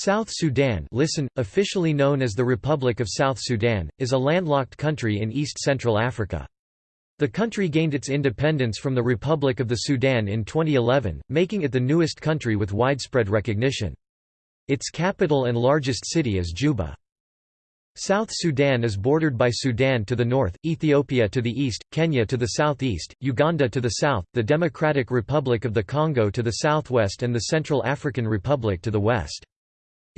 South Sudan listen, officially known as the Republic of South Sudan, is a landlocked country in east-central Africa. The country gained its independence from the Republic of the Sudan in 2011, making it the newest country with widespread recognition. Its capital and largest city is Juba. South Sudan is bordered by Sudan to the north, Ethiopia to the east, Kenya to the southeast, Uganda to the south, the Democratic Republic of the Congo to the southwest and the Central African Republic to the west.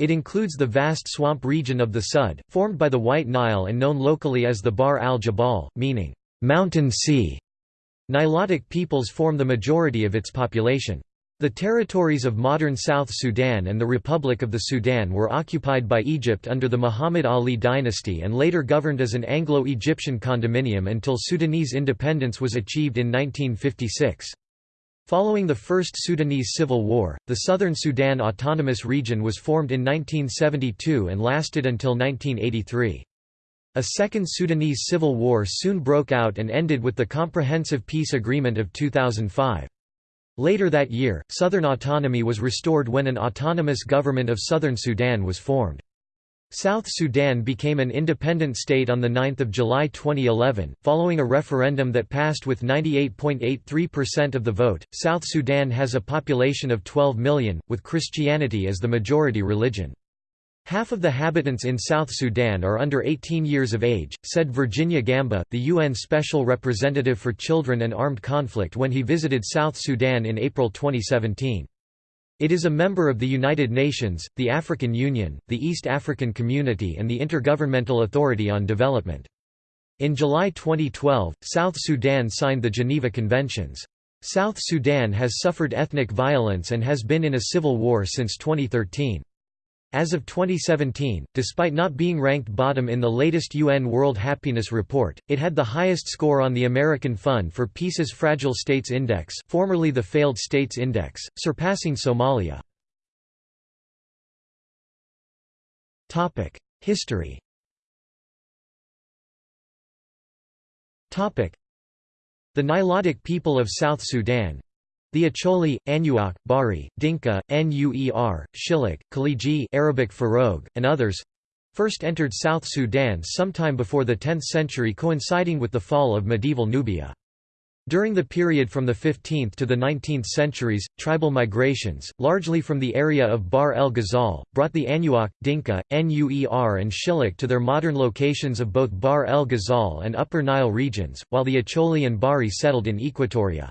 It includes the vast swamp region of the Sud, formed by the White Nile and known locally as the Bar al-Jabal, meaning, mountain sea. Nilotic peoples form the majority of its population. The territories of modern South Sudan and the Republic of the Sudan were occupied by Egypt under the Muhammad Ali dynasty and later governed as an Anglo-Egyptian condominium until Sudanese independence was achieved in 1956. Following the First Sudanese Civil War, the Southern Sudan Autonomous Region was formed in 1972 and lasted until 1983. A second Sudanese civil war soon broke out and ended with the Comprehensive Peace Agreement of 2005. Later that year, Southern autonomy was restored when an autonomous government of Southern Sudan was formed. South Sudan became an independent state on 9 July 2011, following a referendum that passed with 98.83% of the vote. South Sudan has a population of 12 million, with Christianity as the majority religion. Half of the habitants in South Sudan are under 18 years of age, said Virginia Gamba, the UN Special Representative for Children and Armed Conflict when he visited South Sudan in April 2017. It is a member of the United Nations, the African Union, the East African Community and the Intergovernmental Authority on Development. In July 2012, South Sudan signed the Geneva Conventions. South Sudan has suffered ethnic violence and has been in a civil war since 2013. As of 2017, despite not being ranked bottom in the latest UN World Happiness Report, it had the highest score on the American Fund for Peace's Fragile States Index formerly the Failed States Index, surpassing Somalia. History The Nilotic people of South Sudan, the Acholi, Anuak, Bari, Dinka, Nuer, Shilluk, Khaliji Arabic Feroghe, and others first entered South Sudan sometime before the 10th century coinciding with the fall of medieval Nubia. During the period from the 15th to the 19th centuries, tribal migrations, largely from the area of Bahr el Ghazal, brought the Anuak, Dinka, Nuer and Shilluk to their modern locations of both Bahr el Ghazal and Upper Nile regions, while the Acholi and Bari settled in Equatoria.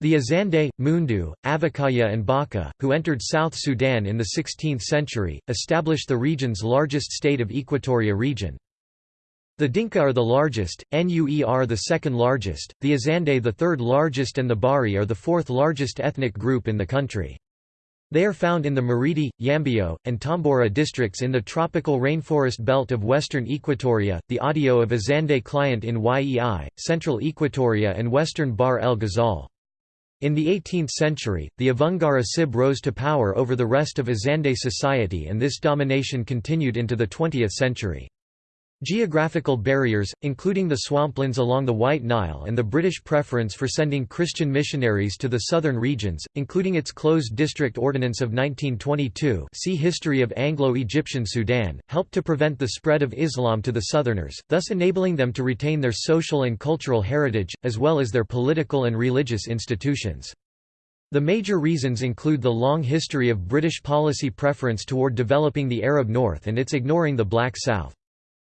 The Azande, Mundu, Avukaya and Baka, who entered South Sudan in the 16th century, established the region's largest state of Equatoria region. The Dinka are the largest, Nuer are the second largest, the Azande the third largest and the Bari are the fourth largest ethnic group in the country. They are found in the Maridi, Yambio, and Tombura districts in the tropical rainforest belt of western Equatoria, the Adio of Azande client in Yei, central Equatoria and western Bahr el Ghazal. In the 18th century, the Avungara Sib rose to power over the rest of Azande society and this domination continued into the 20th century. Geographical barriers, including the swamplands along the White Nile and the British preference for sending Christian missionaries to the southern regions, including its closed district ordinance of 1922 see History of Anglo-Egyptian Sudan, helped to prevent the spread of Islam to the southerners, thus enabling them to retain their social and cultural heritage, as well as their political and religious institutions. The major reasons include the long history of British policy preference toward developing the Arab North and its ignoring the Black South.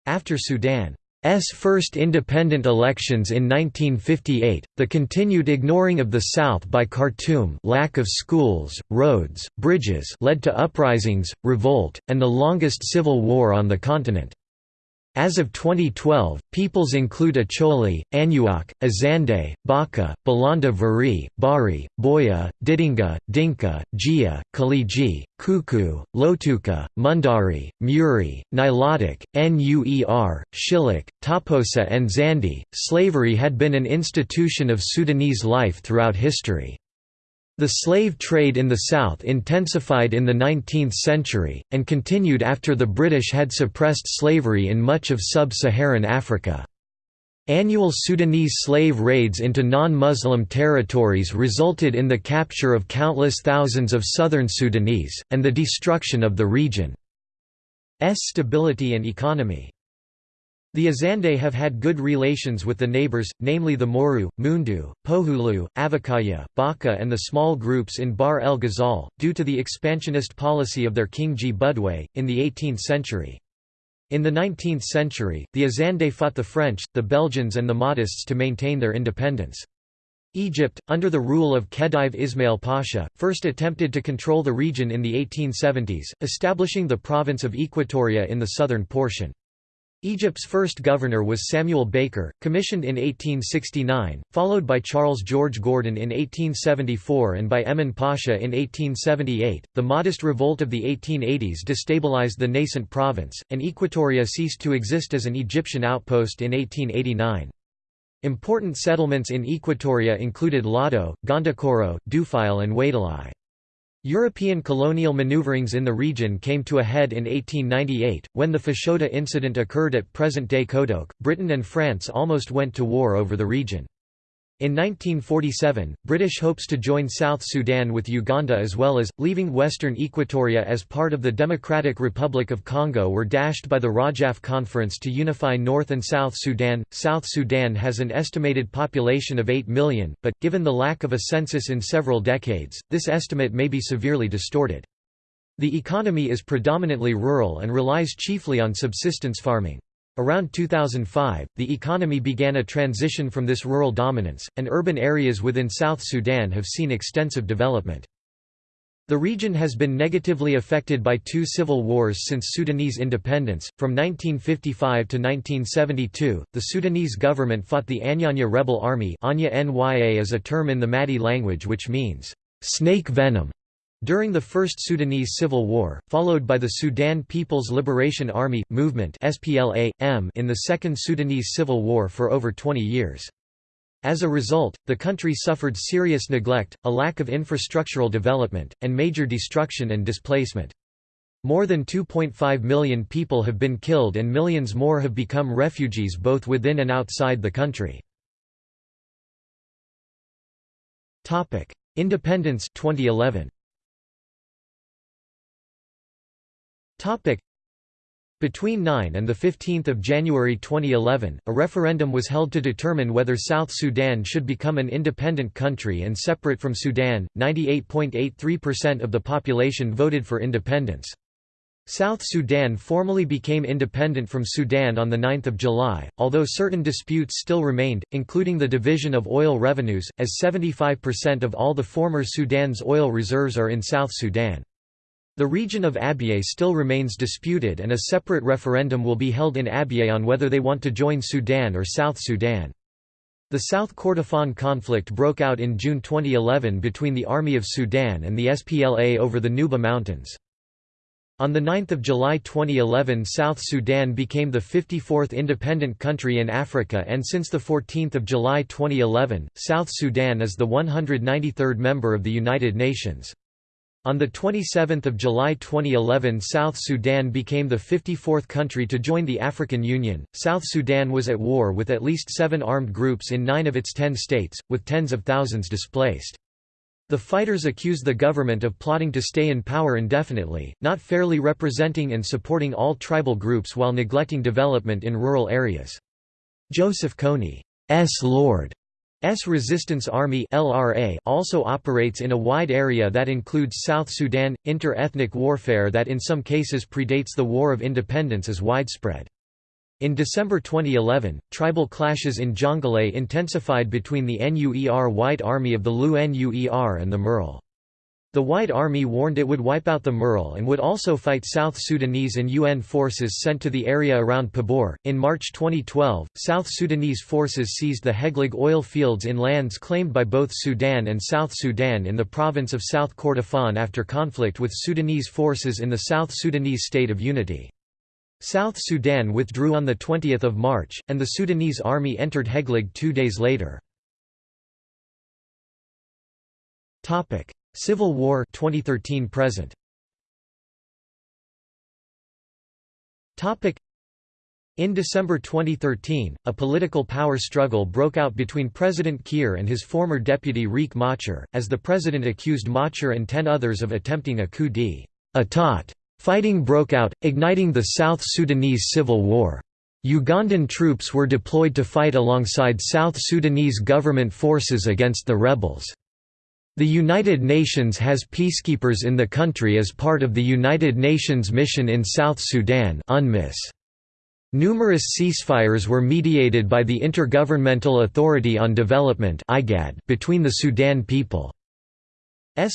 After Sudan's first independent elections in 1958, the continued ignoring of the South by Khartoum lack of schools, roads, bridges led to uprisings, revolt, and the longest civil war on the continent. As of 2012, peoples include Acholi, Anuak, Azande, Baka, Balanda Vari, Bari, Boya, Didinga, Dinka, Jia, Khaliji, Kuku, Lotuka, Mundari, Muri, Nilotic, Nuer, Shilluk, Toposa, and Zandi. Slavery had been an institution of Sudanese life throughout history. The slave trade in the South intensified in the 19th century, and continued after the British had suppressed slavery in much of sub-Saharan Africa. Annual Sudanese slave raids into non-Muslim territories resulted in the capture of countless thousands of southern Sudanese, and the destruction of the region's stability and economy. The Azande have had good relations with the neighbors, namely the Moru, Mundu, Pojulu, Avukaya, Baka and the small groups in Bahr el Ghazal, due to the expansionist policy of their king Gbudwe, in the 18th century. In the 19th century, the Azande fought the French, the Belgians and the Mahdists to maintain their independence. Egypt, under the rule of Khedive Ismail Pasha, first attempted to control the region in the 1870s, establishing the province of Equatoria in the southern portion. Egypt's first governor was Samuel Baker, commissioned in 1869, followed by Charles George Gordon in 1874 and by Emin Pasha in 1878. The Mahdist revolt of the 1880s destabilized the nascent province, and Equatoria ceased to exist as an Egyptian outpost in 1889. Important settlements in Equatoria included Lado, Gondokoro, Dufile and Wadelai. European colonial maneuverings in the region came to a head in 1898, when the Fashoda incident occurred at present-day Kodok. Britain and France almost went to war over the region. In 1947, British hopes to join South Sudan with Uganda as well as, leaving western Equatoria as part of the Democratic Republic of Congo were dashed by the Rajaf Conference to unify North and South Sudan. South Sudan has an estimated population of 8 million, but, given the lack of a census in several decades, this estimate may be severely distorted. The economy is predominantly rural and relies chiefly on subsistence farming. Around 2005, the economy began a transition from this rural dominance, and urban areas within South Sudan have seen extensive development. The region has been negatively affected by two civil wars since Sudanese independence. From 1955 to 1972, the Sudanese government fought the Anyanya rebel army. Anya Nya is a term in the Madi language which means snake venom during the First Sudanese Civil War, followed by the Sudan People's Liberation Army, movement SPLA-M in the Second Sudanese Civil War for over 20 years. As a result, the country suffered serious neglect, a lack of infrastructural development, and major destruction and displacement. More than 2.5 million people have been killed and millions more have become refugees both within and outside the country. Independence 2011. Topic. Between 9 and 15 January 2011, a referendum was held to determine whether South Sudan should become an independent country and separate from Sudan. 98.83% of the population voted for independence. South Sudan formally became independent from Sudan on 9 July, although certain disputes still remained, including the division of oil revenues, as 75% of all the former Sudan's oil reserves are in South Sudan. The region of Abyei still remains disputed and a separate referendum will be held in Abyei on whether they want to join Sudan or South Sudan. The South Kordofan conflict broke out in June 2011 between the Army of Sudan and the SPLA over the Nuba Mountains. On 9 July 2011 South Sudan became the 54th independent country in Africa and since 14 July 2011, South Sudan is the 193rd member of the United Nations. On 27 July 2011 South Sudan became the 54th country to join the African Union. South Sudan was at war with at least seven armed groups in nine of its ten states, with tens of thousands displaced. The fighters accused the government of plotting to stay in power indefinitely, not fairly representing and supporting all tribal groups while neglecting development in rural areas. Joseph Kony's Lord S Resistance Army (LRA) also operates in a wide area that includes South Sudan. Inter-ethnic warfare that in some cases predates the War of Independence is widespread. In December 2011, tribal clashes in Jonglei intensified between the NUER White Army of the Lou NUER and the Murle. The White Army warned it would wipe out the Murle and would also fight South Sudanese and UN forces sent to the area around Pibor. In March 2012, South Sudanese forces seized the Heglig oil fields in lands claimed by both Sudan and South Sudan in the province of South Kordofan after conflict with Sudanese forces in the South Sudanese State of Unity. South Sudan withdrew on 20 March, and the Sudanese army entered Heglig two days later. Civil War 2013 present Topic In December 2013, a political power struggle broke out between President Kiir and his former deputy Riek Machar, as the president accused Machar and ten others of attempting a coup d'état. Fighting broke out, igniting the South Sudanese civil war. Ugandan troops were deployed to fight alongside South Sudanese government forces against the rebels. The United Nations has peacekeepers in the country as part of the United Nations mission in South Sudan UNMISS. Numerous ceasefires were mediated by the Intergovernmental Authority on Development between the Sudan People's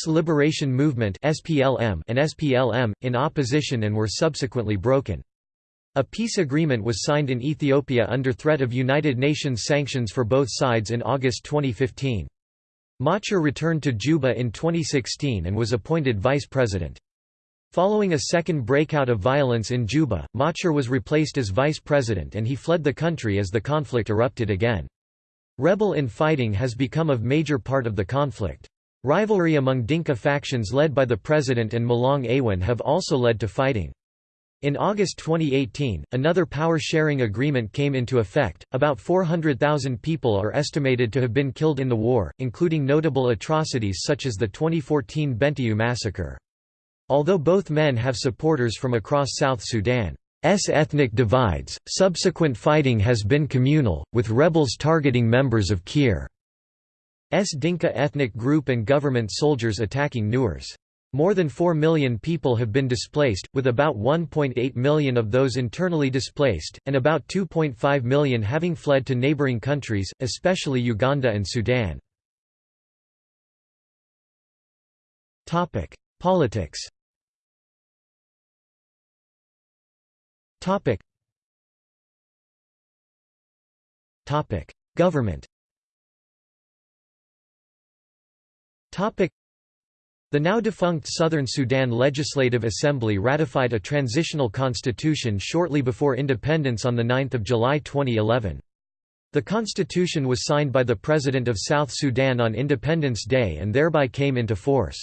Liberation Movement and SPLM in opposition and were subsequently broken. A peace agreement was signed in Ethiopia under threat of United Nations sanctions for both sides in August 2015. Machar returned to Juba in 2016 and was appointed vice president. Following a second breakout of violence in Juba, Machar was replaced as vice president and he fled the country as the conflict erupted again. Rebel infighting has become a major part of the conflict. Rivalry among Dinka factions led by the president and Malong Awan have also led to fighting. In August 2018, another power-sharing agreement came into effect. About 400,000 people are estimated to have been killed in the war, including notable atrocities such as the 2014 Bentiu massacre. Although both men have supporters from across South Sudan's ethnic divides, subsequent fighting has been communal, with rebels targeting members of Kiir's Dinka ethnic group and government soldiers attacking Nuers. More than 4 million people have been displaced, with about 1.8 million of those internally displaced, and about 2.5 million having fled to neighboring countries, especially Uganda and Sudan. Politics. Government. The now defunct Southern Sudan Legislative Assembly ratified a transitional constitution shortly before independence on 9 July 2011. The constitution was signed by the President of South Sudan on Independence Day and thereby came into force.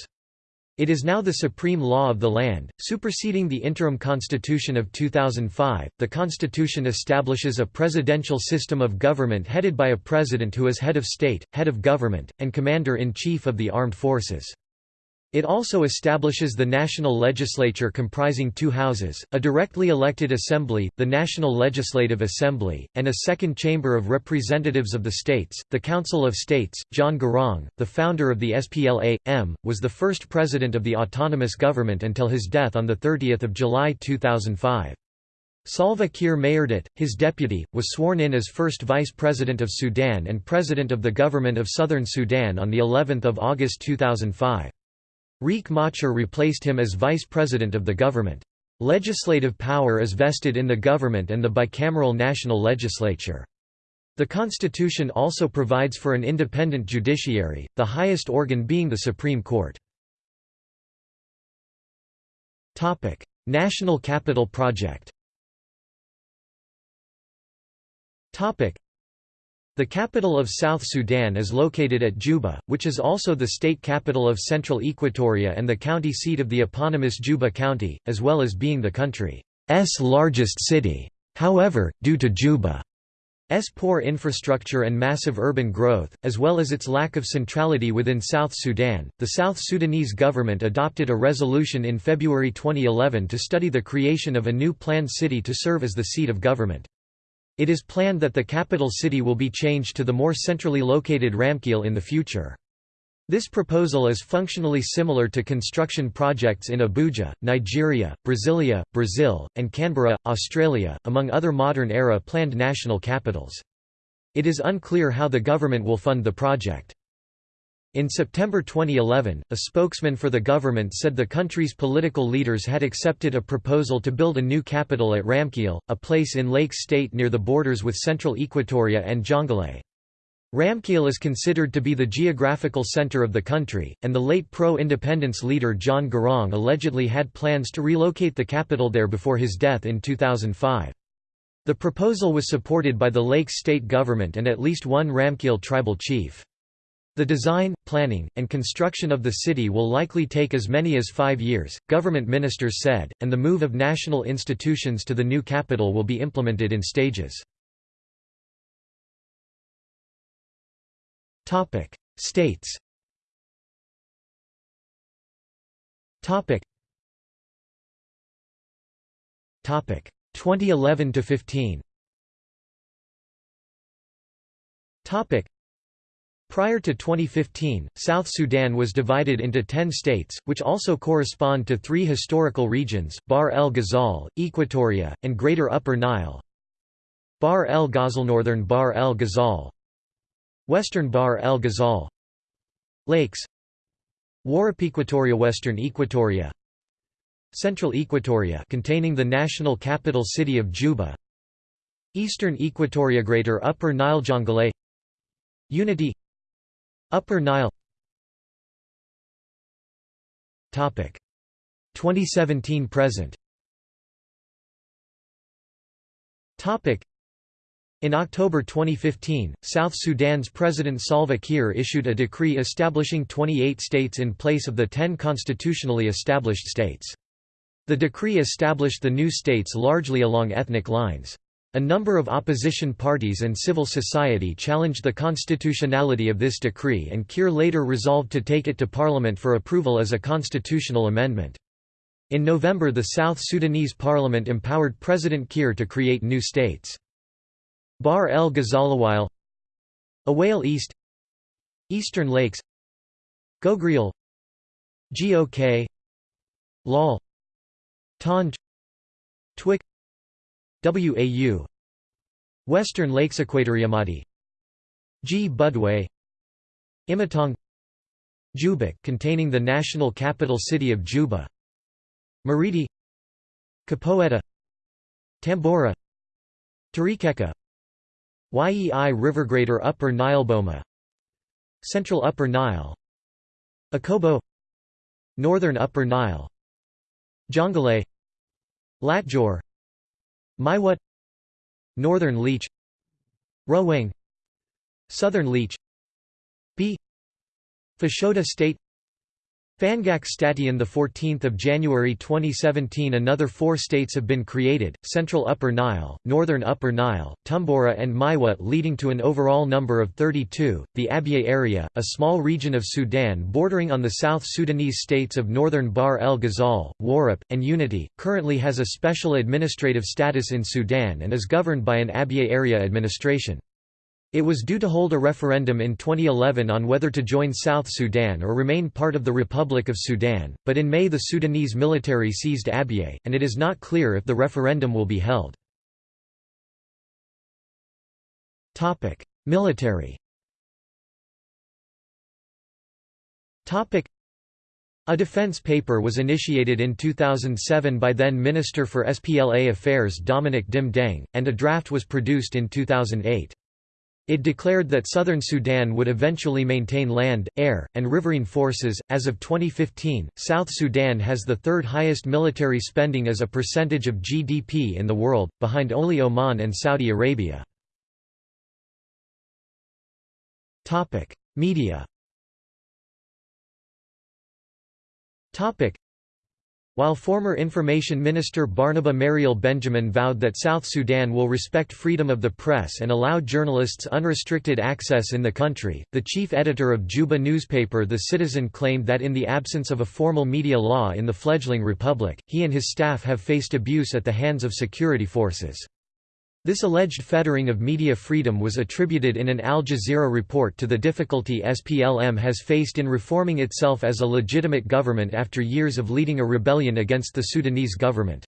It is now the supreme law of the land, superseding the interim constitution of 2005. The constitution establishes a presidential system of government headed by a president who is head of state, head of government, and commander-in-chief of the armed forces. It also establishes the national legislature comprising two houses, a directly elected assembly, the National Legislative Assembly, and a second chamber of representatives of the states, the Council of States. John Garang, the founder of the SPLA-M, was the first president of the autonomous government until his death on 30 July 2005. Salva Kiir Mayardit, his deputy, was sworn in as first vice president of Sudan and president of the government of Southern Sudan on the 11th of August 2005. Riek Machar replaced him as vice president of the government. Legislative power is vested in the government and the bicameral national legislature. The constitution also provides for an independent judiciary, the highest organ being the Supreme Court. National Capital Project the capital of South Sudan is located at Juba, which is also the state capital of Central Equatoria and the county seat of the eponymous Juba County, as well as being the country's largest city. However, due to Juba's poor infrastructure and massive urban growth, as well as its lack of centrality within South Sudan, the South Sudanese government adopted a resolution in February 2011 to study the creation of a new planned city to serve as the seat of government. It is planned that the capital city will be changed to the more centrally located Ramkele in the future. This proposal is functionally similar to construction projects in Abuja, Nigeria, Brasilia, Brazil, and Canberra, Australia, among other modern-era planned national capitals. It is unclear how the government will fund the project. In September 2011, a spokesman for the government said the country's political leaders had accepted a proposal to build a new capital at Ramkele, a place in Lake State near the borders with central Equatoria and Jonglei. Ramkele is considered to be the geographical center of the country, and the late pro-independence leader John Garang allegedly had plans to relocate the capital there before his death in 2005. The proposal was supported by the Lake State government and at least one Ramkele tribal chief. The design, planning, and construction of the city will likely take as many as five years, government ministers said, and the move of national institutions to the new capital will be implemented in stages. States Topic. Topic 2011 to 15. Topic. Prior to 2015, South Sudan was divided into 10 states, which also correspond to three historical regions, Bahr el Ghazal, Equatoria, and Greater Upper Nile. Bahr el Ghazal Northern Bahr el Ghazal. Western Bahr el Ghazal. Lakes. Equatoria Western Equatoria. Central Equatoria containing the national capital city of Juba. Eastern Equatoria Greater Upper Nile Jonglei. Unity Upper Nile Topic 2017 present in October 2015, South Sudan's President Salva Kiir issued a decree establishing 28 states in place of the 10 constitutionally established states. The decree established the new states largely along ethnic lines. A number of opposition parties and civil society challenged the constitutionality of this decree and Kiir later resolved to take it to parliament for approval as a constitutional amendment. In November the South Sudanese parliament empowered President Kiir to create new states. Bahr el Ghazalawile Aweil East Eastern Lakes Gogrial Gok Lal Tonj Twic Wau Western Lakes Equatoriamati Gbudwe. Imatong. Jubek containing the national capital city of Juba. Maridi Kapoeta Tambura. Terekeka Yei River Greater Upper Nile Boma. Central Upper Nile. Akobo. Northern Upper Nile. Jonglei. Latjor Maiwut Northern Liech Ruweng Southern Liech B Fashoda State Fangak Stati on 14 January 2017 Another four states have been created, Central Upper Nile, Northern Upper Nile, Tumbura and Maiwut leading to an overall number of 32. The Abyei area, a small region of Sudan bordering on the South Sudanese states of Northern Bahr el Ghazal, Warrap, and Unity, currently has a special administrative status in Sudan and is governed by an Abyei area administration. It was due to hold a referendum in 2011 on whether to join South Sudan or remain part of the Republic of Sudan, but in May the Sudanese military seized Abyei, and it is not clear if the referendum will be held. Military a defense paper was initiated in 2007 by then Minister for SPLA Affairs Dominic Dim Deng, and a draft was produced in 2008. It declared that southern Sudan would eventually maintain land, air, and riverine forces. As of 2015, South Sudan has the third highest military spending as a percentage of GDP in the world, behind only Oman and Saudi Arabia. Topic: Media. Topic: while former Information Minister Barnaba Marial Benjamin vowed that South Sudan will respect freedom of the press and allow journalists unrestricted access in the country, the chief editor of Juba newspaper The Citizen claimed that in the absence of a formal media law in the fledgling republic, he and his staff have faced abuse at the hands of security forces. This alleged fettering of media freedom was attributed in an Al Jazeera report to the difficulty SPLM has faced in reforming itself as a legitimate government after years of leading a rebellion against the Sudanese government.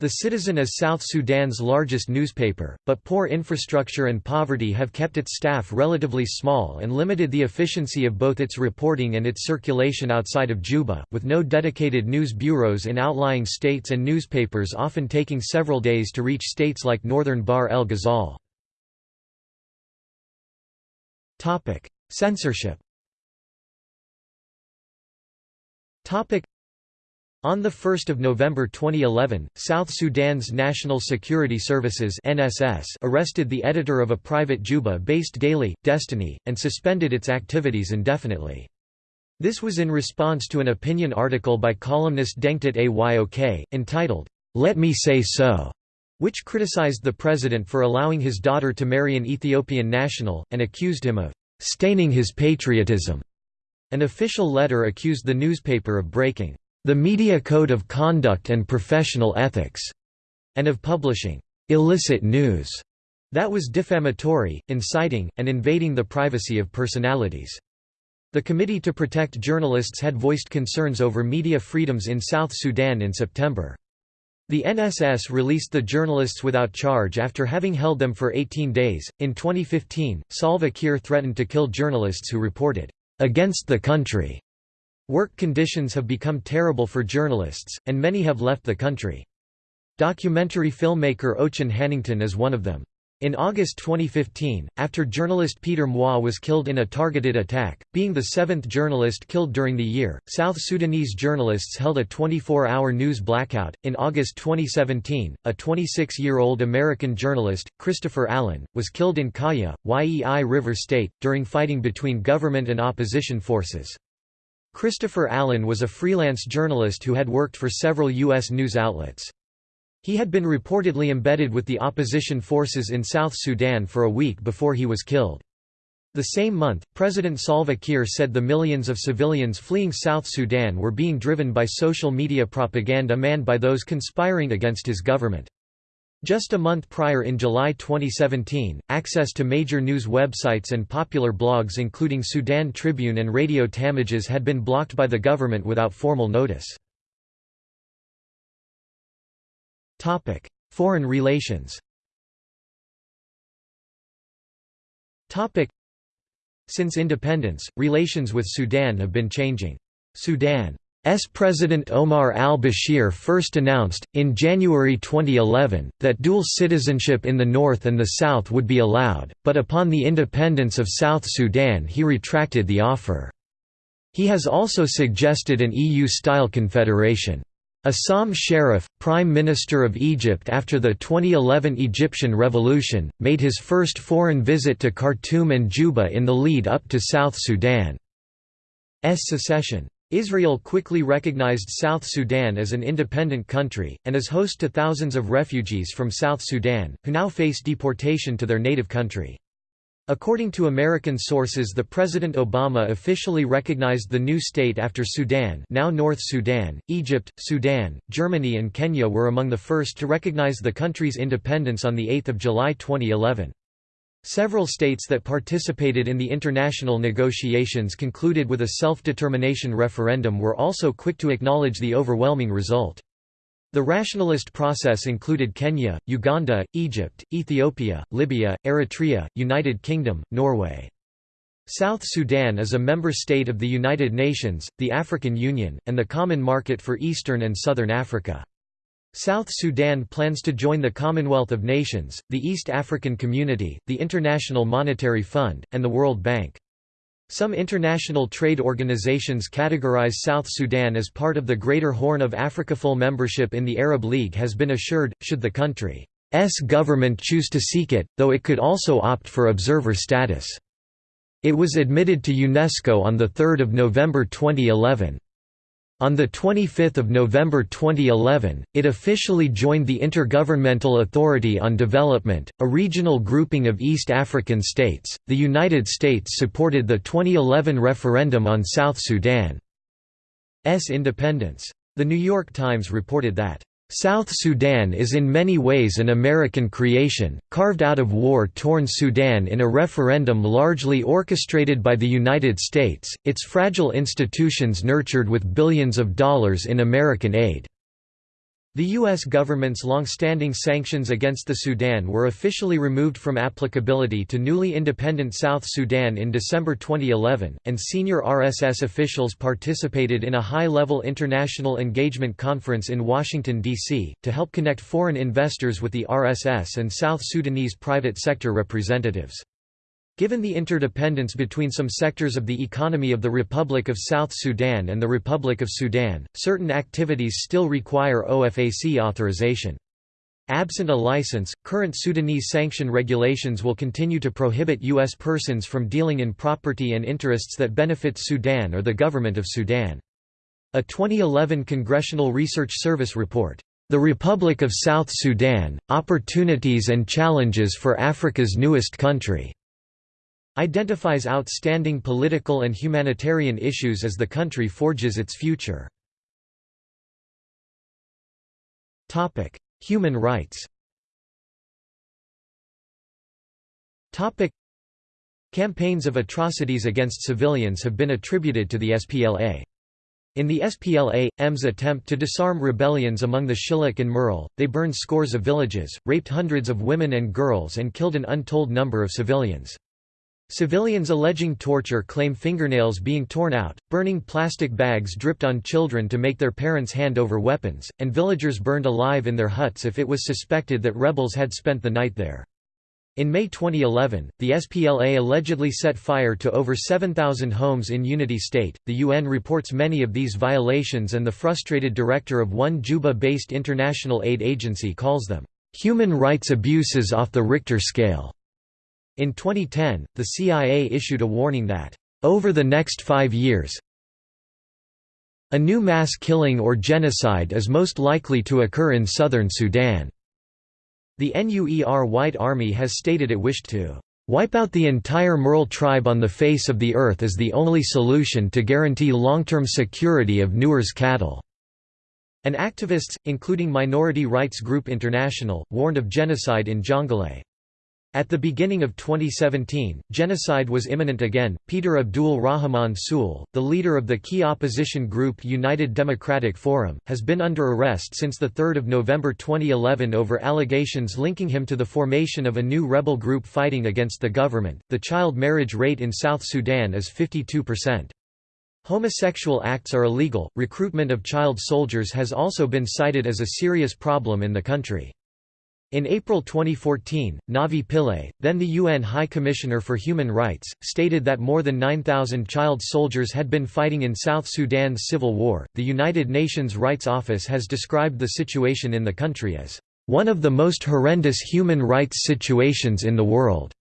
The Citizen is South Sudan's largest newspaper, but poor infrastructure and poverty have kept its staff relatively small and limited the efficiency of both its reporting and its circulation outside of Juba, with no dedicated news bureaus in outlying states and newspapers often taking several days to reach states like northern Bahr el Ghazal. Censorship On 1 November 2011, South Sudan's National Security Services NSS arrested the editor of a private Juba-based daily, Destiny, and suspended its activities indefinitely. This was in response to an opinion article by columnist Dengdit Ayok, entitled, Let Me Say So, which criticized the president for allowing his daughter to marry an Ethiopian national, and accused him of staining his patriotism. An official letter accused the newspaper of breaking the Media Code of Conduct and Professional Ethics, and of publishing illicit news that was defamatory, inciting, and invading the privacy of personalities. The Committee to Protect Journalists had voiced concerns over media freedoms in South Sudan in September. The NSS released the journalists without charge after having held them for 18 days. In 2015, Salva Kiir threatened to kill journalists who reported against the country. Work conditions have become terrible for journalists, and many have left the country. Documentary filmmaker Ochan Hannington is one of them. In August 2015, after journalist Peter Mwa was killed in a targeted attack, being the seventh journalist killed during the year, South Sudanese journalists held a 24 hour news blackout. In August 2017, a 26 year old American journalist, Christopher Allen, was killed in Kaya, Yei River State, during fighting between government and opposition forces. Christopher Allen was a freelance journalist who had worked for several U.S. news outlets. He had been reportedly embedded with the opposition forces in South Sudan for a week before he was killed. The same month, President Salva Kiir said the millions of civilians fleeing South Sudan were being driven by social media propaganda manned by those conspiring against his government. Just a month prior in July 2017, access to major news websites and popular blogs including Sudan Tribune and Radio Tamazuj had been blocked by the government without formal notice. Foreign relations Since independence, relations with Sudan have been changing. Sudan S President Omar al-Bashir first announced, in January 2011, that dual citizenship in the north and the south would be allowed, but upon the independence of South Sudan he retracted the offer. He has also suggested an EU-style confederation. Essam Sharaf, Prime Minister of Egypt after the 2011 Egyptian Revolution, made his first foreign visit to Khartoum and Juba in the lead up to South Sudan's secession. Israel quickly recognized South Sudan as an independent country, and is host to thousands of refugees from South Sudan, who now face deportation to their native country. According to American sources the President Obama officially recognized the new state after Sudan now North Sudan, Egypt, Sudan, Germany and Kenya were among the first to recognize the country's independence on 8 July 2011. Several states that participated in the international negotiations concluded with a self-determination referendum were also quick to acknowledge the overwhelming result. The rationalist process included Kenya, Uganda, Egypt, Ethiopia, Libya, Eritrea, United Kingdom, Norway. South Sudan is a member state of the United Nations, the African Union, and the Common Market for Eastern and Southern Africa. South Sudan plans to join the Commonwealth of Nations, the East African Community, the International Monetary Fund, and the World Bank. Some international trade organizations categorize South Sudan as part of the Greater Horn of Africa. Full membership in the Arab League has been assured, should the country's government choose to seek it, though it could also opt for observer status. It was admitted to UNESCO on 3 November 2011. On 25 November 2011, it officially joined the Intergovernmental Authority on Development, a regional grouping of East African states. The United States supported the 2011 referendum on South Sudan's independence. The New York Times reported that South Sudan is in many ways an American creation, carved out of war-torn Sudan in a referendum largely orchestrated by the United States, its fragile institutions nurtured with billions of dollars in American aid. The U.S. government's long-standing sanctions against the Sudan were officially removed from applicability to newly independent South Sudan in December 2011, and senior RSS officials participated in a high-level international engagement conference in Washington, D.C., to help connect foreign investors with the RSS and South Sudanese private sector representatives. Given the interdependence between some sectors of the economy of the Republic of South Sudan and the Republic of Sudan, certain activities still require OFAC authorization. Absent a license, current Sudanese sanction regulations will continue to prohibit U.S. persons from dealing in property and interests that benefit Sudan or the government of Sudan. A 2011 Congressional Research Service report, "'The Republic of South Sudan, Opportunities and Challenges for Africa's Newest Country' identifies outstanding political and humanitarian issues as the country forges its future. Human rights Campaigns of atrocities against civilians have been attributed to the SPLA. In the SPLA-M's attempt to disarm rebellions among the Shilluk and Murle, they burned scores of villages, raped hundreds of women and girls and killed an untold number of civilians. Civilians alleging torture claim fingernails being torn out, burning plastic bags dripped on children to make their parents hand over weapons, and villagers burned alive in their huts if it was suspected that rebels had spent the night there. In May 2011, the SPLA allegedly set fire to over 7,000 homes in Unity State. The UN reports many of these violations, and the frustrated director of one Juba based international aid agency calls them human rights abuses off the Richter scale. In 2010, the CIA issued a warning that, "...over the next five years a new mass killing or genocide is most likely to occur in southern Sudan." The NUER White Army has stated it wished to wipe out the entire Murle tribe on the face of the earth as the only solution to guarantee long-term security of Nuer's cattle." And activists, including minority rights group International, warned of genocide in Jonglei. At the beginning of 2017, genocide was imminent again. Peter Abdul Rahman Sule, the leader of the key opposition group United Democratic Forum, has been under arrest since 3 November 2011 over allegations linking him to the formation of a new rebel group fighting against the government. The child marriage rate in South Sudan is 52%. Homosexual acts are illegal. Recruitment of child soldiers has also been cited as a serious problem in the country. In April 2014, Navi Pillay, then the UN High Commissioner for Human Rights, stated that more than 9,000 child soldiers had been fighting in South Sudan's civil war. The United Nations Rights Office has described the situation in the country as one of the most horrendous human rights situations in the world.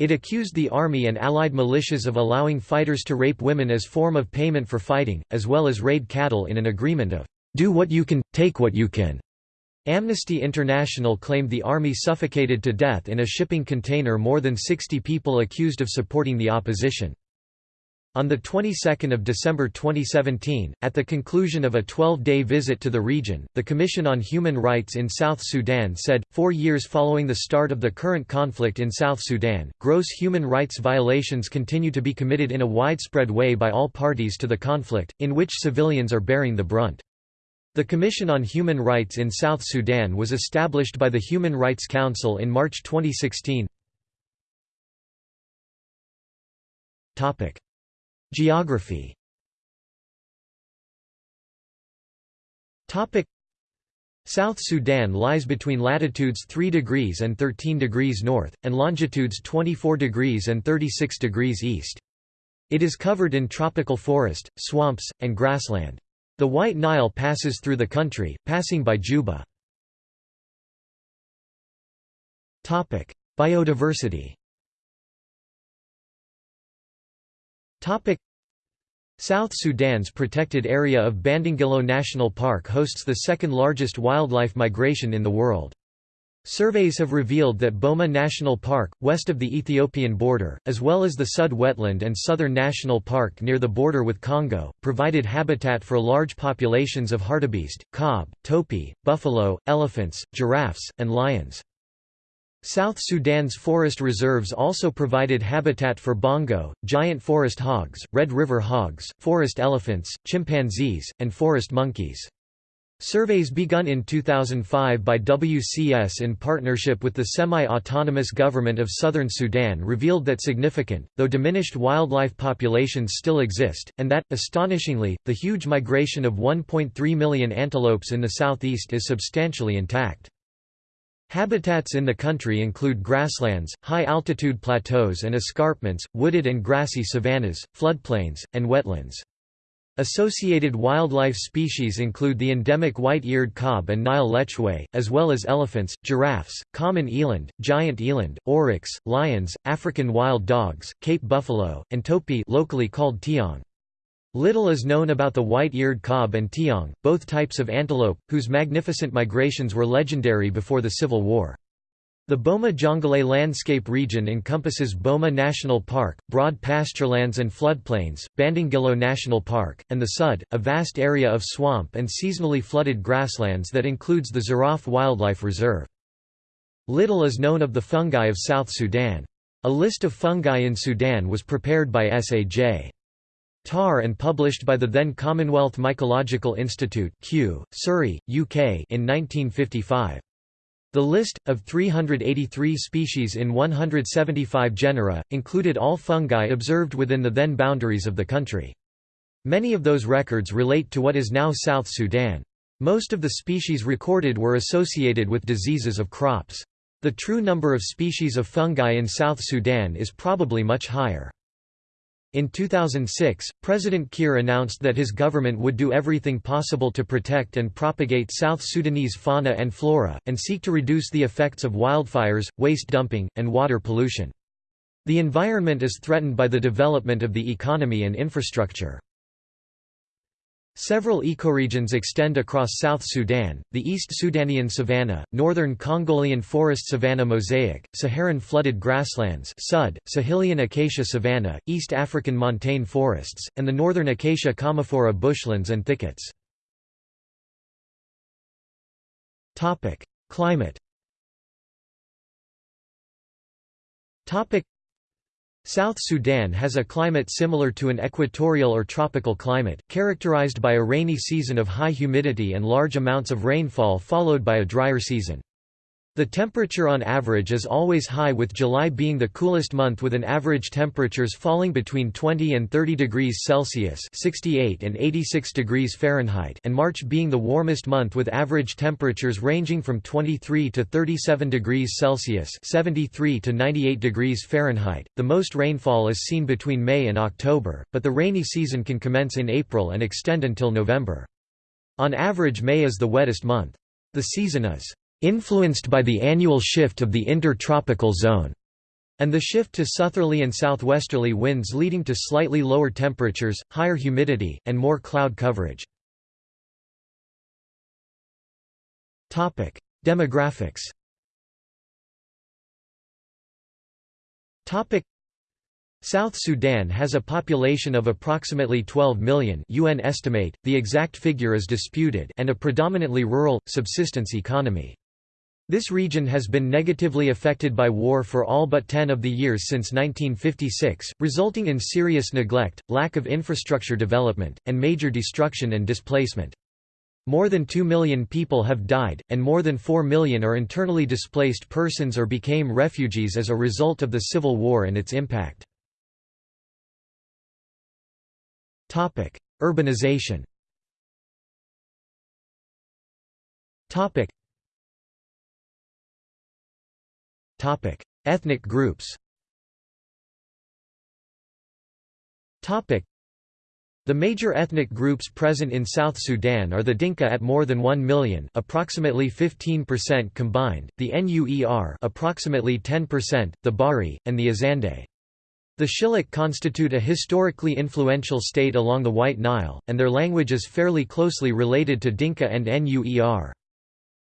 It accused the army and allied militias of allowing fighters to rape women as form of payment for fighting, as well as raid cattle in an agreement of, "...do what you can, take what you can." Amnesty International claimed the army suffocated to death in a shipping container more than 60 people accused of supporting the opposition. On the 22nd of December 2017, at the conclusion of a 12-day visit to the region, the Commission on Human Rights in South Sudan said, four years following the start of the current conflict in South Sudan, gross human rights violations continue to be committed in a widespread way by all parties to the conflict, in which civilians are bearing the brunt. The Commission on Human Rights in South Sudan was established by the Human Rights Council in March 2016. Geography South Sudan lies between latitudes 3 degrees and 13 degrees north, and longitudes 24 degrees and 36 degrees east. It is covered in tropical forest, swamps, and grassland. The White Nile passes through the country, passing by Juba. Biodiversity South Sudan's protected area of Bandingilo National Park hosts the second largest wildlife migration in the world. Surveys have revealed that Boma National Park, west of the Ethiopian border, as well as the Sud Wetland and Southern National Park near the border with Congo, provided habitat for large populations of hartebeest, kob, topi, buffalo, elephants, giraffes, and lions. South Sudan's forest reserves also provided habitat for bongo, giant forest hogs, Red River hogs, forest elephants, chimpanzees, and forest monkeys. Surveys begun in 2005 by WCS in partnership with the semi-autonomous government of southern Sudan revealed that significant, though diminished wildlife populations still exist, and that, astonishingly, the huge migration of 1.3 million antelopes in the southeast is substantially intact. Habitats in the country include grasslands, high-altitude plateaus and escarpments, wooded and grassy savannas, floodplains, and wetlands. Associated wildlife species include the endemic white-eared kob and Nile lechwe, as well as elephants, giraffes, common eland, giant eland, oryx, lions, African wild dogs, Cape buffalo, and topi locally called tiong. Little is known about the white-eared kob and tiong, both types of antelope, whose magnificent migrations were legendary before the Civil War. The Boma Jonglei landscape region encompasses Boma National Park, broad pasturelands and floodplains, Bandingilo National Park, and the Sud, a vast area of swamp and seasonally flooded grasslands that includes the Zeraf Wildlife Reserve. Little is known of the fungi of South Sudan. A list of fungi in Sudan was prepared by S.A.J. Tarr and published by the then Commonwealth Mycological Institute Kew, Surrey, UK in 1955. The list, of 383 species in 175 genera, included all fungi observed within the then boundaries of the country. Many of those records relate to what is now South Sudan. Most of the species recorded were associated with diseases of crops. The true number of species of fungi in South Sudan is probably much higher. In 2006, President Kiir announced that his government would do everything possible to protect and propagate South Sudanese fauna and flora, and seek to reduce the effects of wildfires, waste dumping, and water pollution. The environment is threatened by the development of the economy and infrastructure. Several ecoregions extend across South Sudan, the East Sudanian savanna, northern Congolian forest savanna mosaic, Saharan flooded grasslands Sud, Sahelian acacia savanna, East African montane forests, and the northern acacia commiphora bushlands and thickets. Climate South Sudan has a climate similar to an equatorial or tropical climate, characterized by a rainy season of high humidity and large amounts of rainfall followed by a drier season. The temperature on average is always high with July being the coolest month with an average temperatures falling between 20 and 30 degrees Celsius 68 and 86 degrees Fahrenheit and March being the warmest month with average temperatures ranging from 23 to 37 degrees Celsius 73 to 98 degrees Fahrenheit. The most rainfall is seen between May and October, but the rainy season can commence in April and extend until November. On average May is the wettest month. The season is influenced by the annual shift of the intertropical zone, and the shift to southerly and southwesterly winds leading to slightly lower temperatures, higher humidity, and more cloud coverage. Demographics South Sudan has a population of approximately 12 million UN estimate, the exact figure is disputed and a predominantly rural, subsistence economy. This region has been negatively affected by war for all but 10 of the years since 1956, resulting in serious neglect, lack of infrastructure development, and major destruction and displacement. More than 2 million people have died, and more than 4 million are internally displaced persons or became refugees as a result of the civil war and its impact. Urbanization Ethnic groups the major ethnic groups present in South Sudan are the Dinka at more than 1 million, approximately 15% combined, the Nuer, approximately 10%, the Bari, and the Azande. The Shilluk constitute a historically influential state along the White Nile, and their language is fairly closely related to Dinka and Nuer.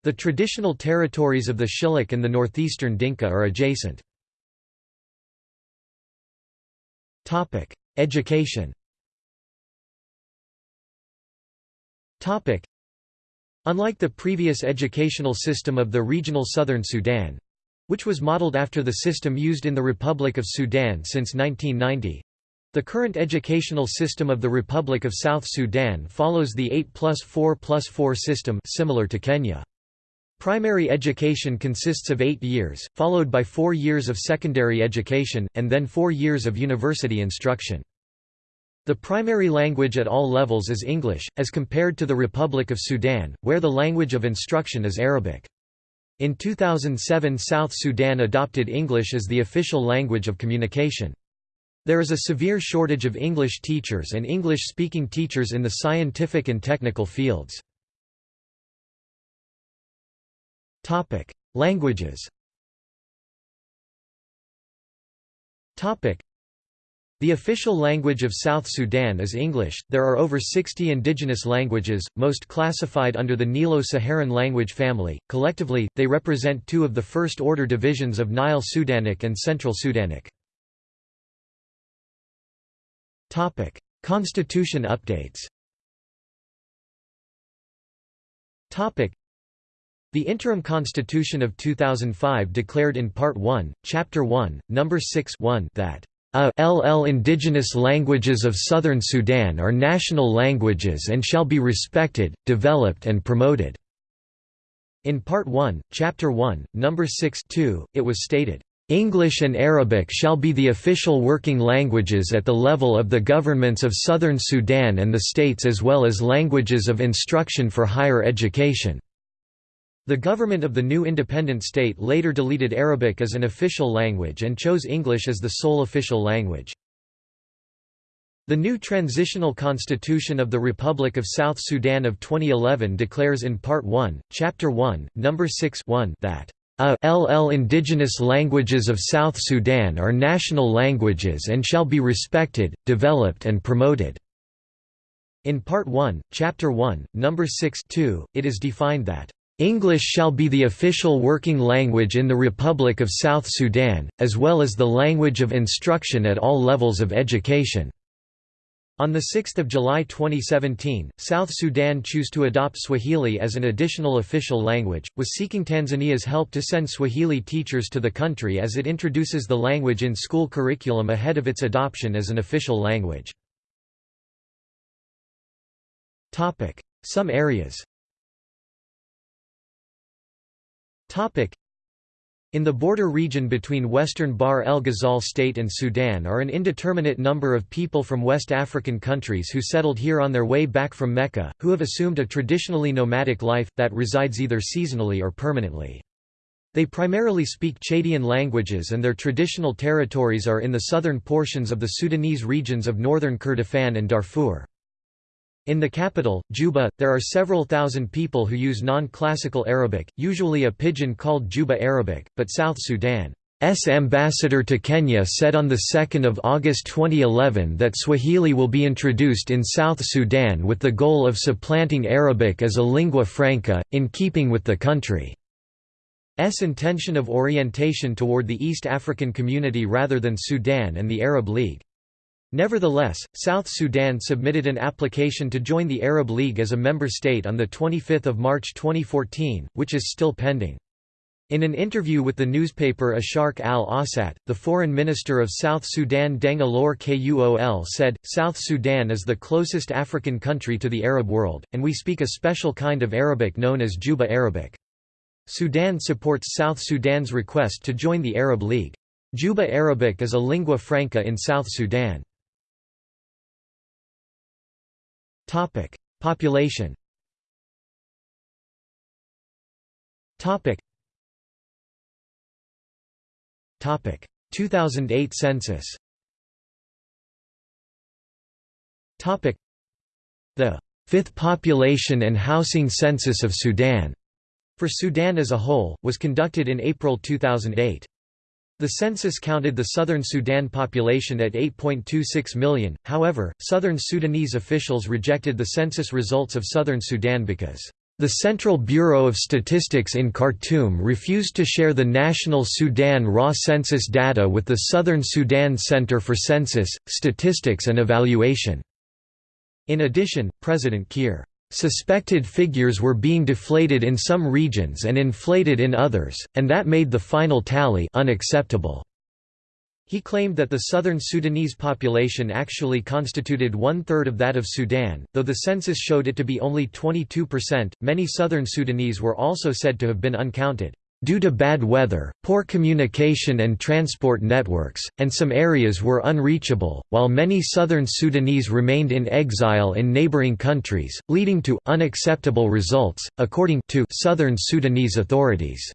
The traditional territories of the Shilluk and the northeastern Dinka are adjacent. Education Unlike the previous educational system of the regional southern Sudan, which was modeled after the system used in the Republic of Sudan since 1990, the current educational system of the Republic of South Sudan follows the 8 plus 4 plus 4 system similar to Kenya. Primary education consists of eight years, followed by four years of secondary education, and then four years of university instruction. The primary language at all levels is English, as compared to the Republic of Sudan, where the language of instruction is Arabic. In 2007 South Sudan adopted English as the official language of communication. There is a severe shortage of English teachers and English-speaking teachers in the scientific and technical fields. Languages the official language of South Sudan is English. There are over 60 indigenous languages, most classified under the Nilo-Saharan language family. Collectively, they represent two of the first-order divisions of Nile Sudanic and Central Sudanic. Topic: Constitution updates. Topic: the interim constitution of 2005 declared in Part 1, Chapter 1, Number 6 1 that ALL indigenous languages of Southern Sudan are national languages and shall be respected, developed and promoted." In Part 1, Chapter 1, Number 6 2, it was stated, "...English and Arabic shall be the official working languages at the level of the governments of Southern Sudan and the states as well as languages of instruction for higher education." The government of the new independent state later deleted Arabic as an official language and chose English as the sole official language. The new transitional constitution of the Republic of South Sudan of 2011 declares in Part 1, Chapter 1, Number 6 1 that ALL indigenous languages of South Sudan are national languages and shall be respected, developed and promoted." In Part 1, Chapter 1, Number 6 2, it is defined that English shall be the official working language in the Republic of South Sudan, as well as the language of instruction at all levels of education." On 6 July 2017, South Sudan chose to adopt Swahili as an additional official language, was seeking Tanzania's help to send Swahili teachers to the country as it introduces the language in school curriculum ahead of its adoption as an official language. Some areas in the border region between western Bahr el Ghazal state and Sudan are an indeterminate number of people from West African countries who settled here on their way back from Mecca, who have assumed a traditionally nomadic life, that resides either seasonally or permanently. They primarily speak Chadian languages and their traditional territories are in the southern portions of the Sudanese regions of northern Kordofan and Darfur. In the capital, Juba, there are several thousand people who use non-classical Arabic, usually a pidgin called Juba Arabic, but South Sudan's ambassador to Kenya said on 2 August 2011 that Swahili will be introduced in South Sudan with the goal of supplanting Arabic as a lingua franca, in keeping with the country's intention of orientation toward the East African community rather than Sudan and the Arab League. Nevertheless, South Sudan submitted an application to join the Arab League as a member state on 25 March 2014, which is still pending. In an interview with the newspaper Asharq al-Awsat, the foreign minister of South Sudan Deng Alor Kuol said, South Sudan is the closest African country to the Arab world, and we speak a special kind of Arabic known as Juba Arabic. Sudan supports South Sudan's request to join the Arab League. Juba Arabic is a lingua franca in South Sudan. Topic: Population. Topic. Topic: 2008 census. Topic: The Fifth Population and Housing Census of Sudan for Sudan as a whole was conducted in April 2008. The census counted the southern Sudan population at 8.26 million, however, southern Sudanese officials rejected the census results of southern Sudan because the Central Bureau of Statistics in Khartoum refused to share the national Sudan raw census data with the Southern Sudan Center for Census, Statistics and Evaluation. In addition, President Kiir Suspected figures were being deflated in some regions and inflated in others, and that made the final tally unacceptable. He claimed that the southern Sudanese population actually constituted one third of that of Sudan, though the census showed it to be only 22%. Many southern Sudanese were also said to have been uncounted. Due to bad weather, poor communication and transport networks, and some areas were unreachable, while many southern Sudanese remained in exile in neighboring countries, leading to unacceptable results, according to southern Sudanese authorities.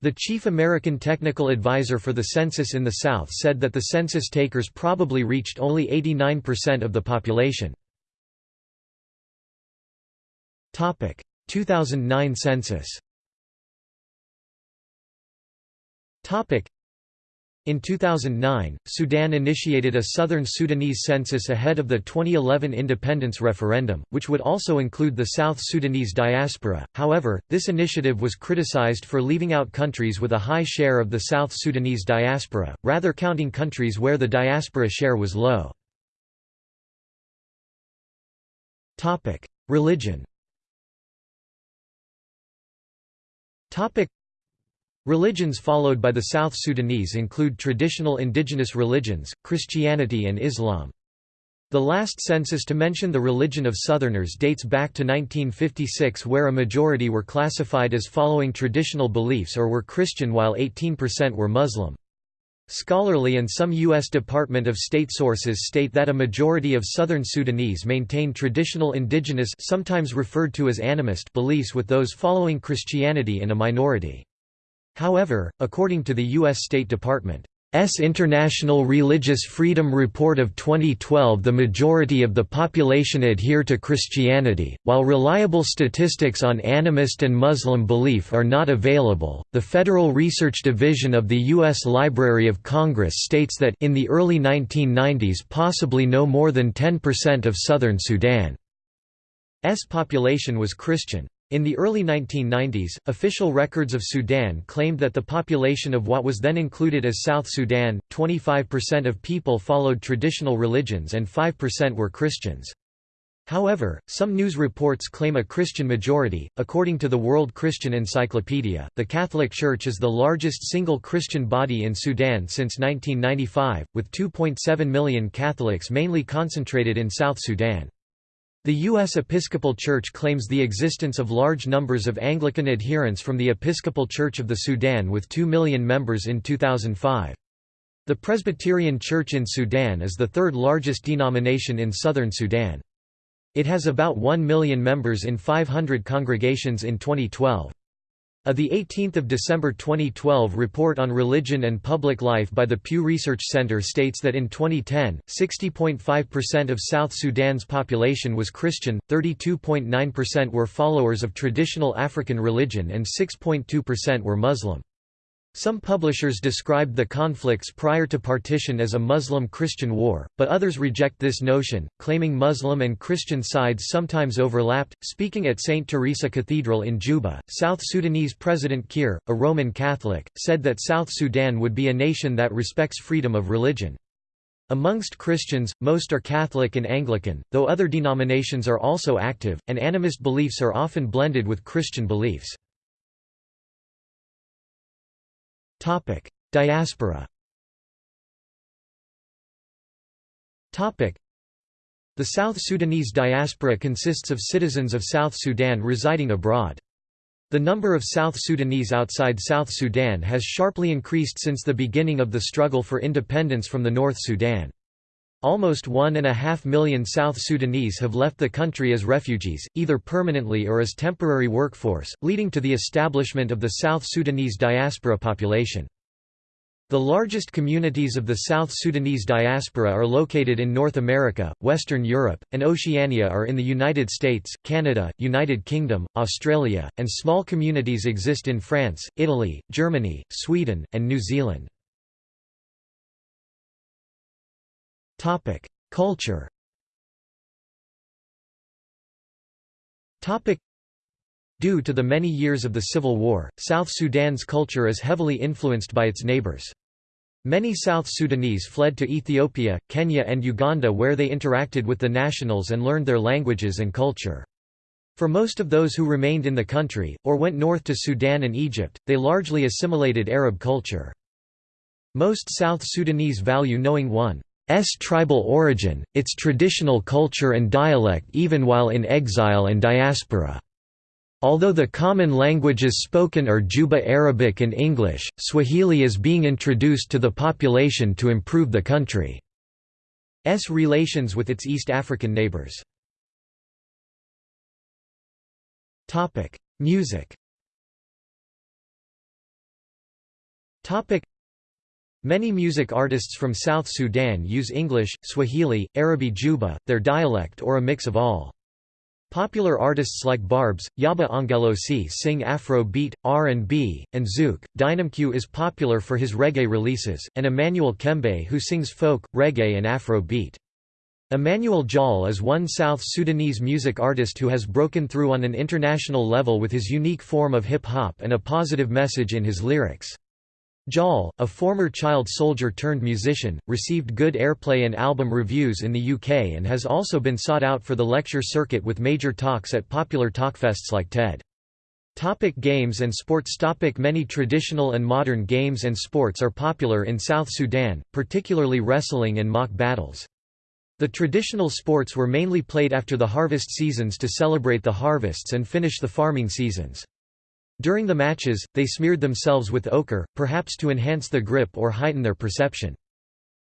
The chief American technical advisor for the census in the South said that the census takers probably reached only 89% of the population. 2009 census in 2009, Sudan initiated a southern Sudanese census ahead of the 2011 independence referendum, which would also include the South Sudanese diaspora. However, this initiative was criticized for leaving out countries with a high share of the South Sudanese diaspora, rather counting countries where the diaspora share was low. Topic: Religion. Topic: Religions followed by the South Sudanese include traditional indigenous religions, Christianity and Islam. The last census to mention the religion of Southerners dates back to 1956 where a majority were classified as following traditional beliefs or were Christian while 18% were Muslim. Scholarly and some U.S. Department of State sources state that a majority of Southern Sudanese maintain traditional indigenous sometimes referred to as animist beliefs with those following Christianity in a minority. However, according to the U.S. State Department. International Religious Freedom Report of 2012 the majority of the population adhere to Christianity, while reliable statistics on animist and Muslim belief are not available. The Federal Research Division of the U.S. Library of Congress states that in the early 1990s possibly no more than 10% of southern Sudan's population was Christian. In the early 1990s, official records of Sudan claimed that the population of what was then included as South Sudan, 25% of people followed traditional religions and 5% were Christians. However, some news reports claim a Christian majority. According to the World Christian Encyclopedia, the Catholic Church is the largest single Christian body in Sudan since 1995, with 2.7 million Catholics mainly concentrated in South Sudan. The U.S. Episcopal Church claims the existence of large numbers of Anglican adherents from the Episcopal Church of the Sudan with 2 million members in 2005. The Presbyterian Church in Sudan is the third largest denomination in southern Sudan. It has about 1 million members in 500 congregations in 2012. A 18 December 2012 report on religion and public life by the Pew Research Center states that in 2010, 60.5% of South Sudan's population was Christian, 32.9% were followers of traditional African religion and 6.2% were Muslim. Some publishers described the conflicts prior to partition as a Muslim-Christian war, but others reject this notion, claiming Muslim and Christian sides sometimes overlapped. Speaking at St. Teresa Cathedral in Juba, South Sudanese President Kiir, a Roman Catholic, said that South Sudan would be a nation that respects freedom of religion. Amongst Christians, most are Catholic and Anglican, though other denominations are also active, and animist beliefs are often blended with Christian beliefs. Diaspora The South Sudanese diaspora consists of citizens of South Sudan residing abroad. The number of South Sudanese outside South Sudan has sharply increased since the beginning of the struggle for independence from the North Sudan. Almost one and a half million South Sudanese have left the country as refugees, either permanently or as temporary workforce, leading to the establishment of the South Sudanese diaspora population. The largest communities of the South Sudanese diaspora are located in North America, Western Europe, and Oceania are in the United States, Canada, United Kingdom, Australia, and small communities exist in France, Italy, Germany, Sweden, and New Zealand. Culture. Due to the many years of the Civil War, South Sudan's culture is heavily influenced by its neighbors. Many South Sudanese fled to Ethiopia, Kenya and Uganda where they interacted with the nationals and learned their languages and culture. For most of those who remained in the country, or went north to Sudan and Egypt, they largely assimilated Arab culture. Most South Sudanese value knowing one S tribal origin, its traditional culture and dialect even while in exile and diaspora. Although the common languages spoken are Juba Arabic and English, Swahili is being introduced to the population to improve the country's relations with its East African neighbors. Music Many music artists from South Sudan use English, Swahili, Arabi Juba, their dialect or a mix of all. Popular artists like Barbs, Yaba Angelosi sing Afro beat, R&B, and Zouk. Dynamq is popular for his reggae releases, and Emmanuel Kembe who sings folk, reggae and Afro beat. Emmanuel Jal is one South Sudanese music artist who has broken through on an international level with his unique form of hip-hop and a positive message in his lyrics. Jal, a former child soldier turned musician, received good airplay and album reviews in the UK and has also been sought out for the lecture circuit with major talks at popular talkfests like TED. Topic games and sports Topic Many traditional and modern games and sports are popular in South Sudan, particularly wrestling and mock battles. The traditional sports were mainly played after the harvest seasons to celebrate the harvests and finish the farming seasons. During the matches, they smeared themselves with ochre, perhaps to enhance the grip or heighten their perception.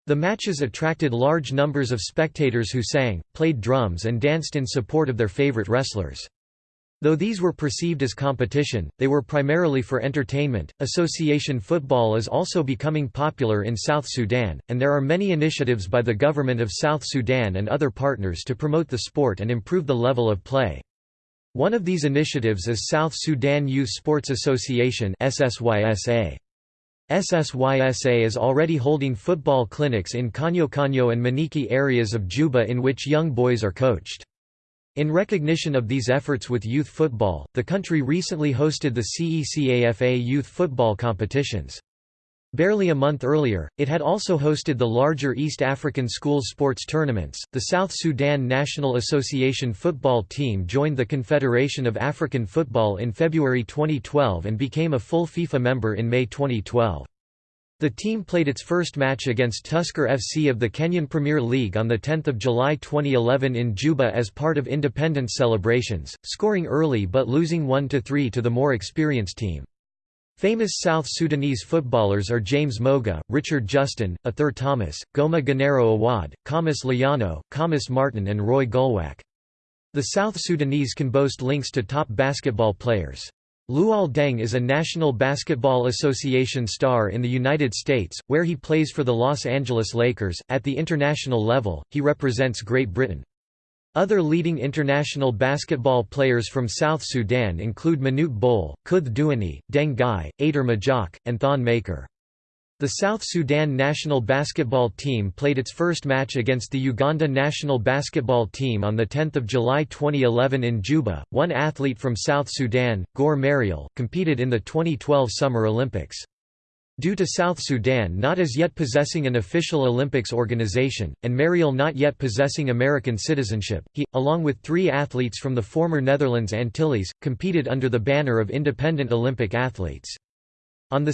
The matches attracted large numbers of spectators who sang, played drums and danced in support of their favorite wrestlers. Though these were perceived as competition, they were primarily for entertainment. Association football is also becoming popular in South Sudan, and there are many initiatives by the government of South Sudan and other partners to promote the sport and improve the level of play. One of these initiatives is South Sudan Youth Sports Association SSYSA. SSYSA is already holding football clinics in Kanyo Kanyo and Muniki areas of Juba in which young boys are coached. In recognition of these efforts with youth football, the country recently hosted the CECAFA youth football competitions. Barely a month earlier, it had also hosted the larger East African Schools sports tournaments. The South Sudan National Association football team joined the Confederation of African Football in February 2012 and became a full FIFA member in May 2012. The team played its first match against Tusker FC of the Kenyan Premier League on 10 July 2011 in Juba as part of independence celebrations, scoring early but losing 1–3 to the more experienced team. Famous South Sudanese footballers are James Moga, Richard Justin, Arthur Thomas, Goma Ghanaro Awad, Khamis Liano, Khamis Martin and Roy Gulwak. The South Sudanese can boast links to top basketball players. Luol Deng is a National Basketball Association star in the United States, where he plays for the Los Angeles Lakers. At the international level, he represents Great Britain. Other leading international basketball players from South Sudan include Manute Bol, Kueth Duany, Deng Gai, Ater Majok, and Thon Maker. The South Sudan national basketball team played its first match against the Uganda national basketball team on 10 July 2011 in Juba. One athlete from South Sudan, Guor Marial, competed in the 2012 Summer Olympics. Due to South Sudan not as yet possessing an official Olympics organization, and Marial not yet possessing American citizenship, he, along with three athletes from the former Netherlands Antilles, competed under the banner of Independent Olympic Athletes. On 2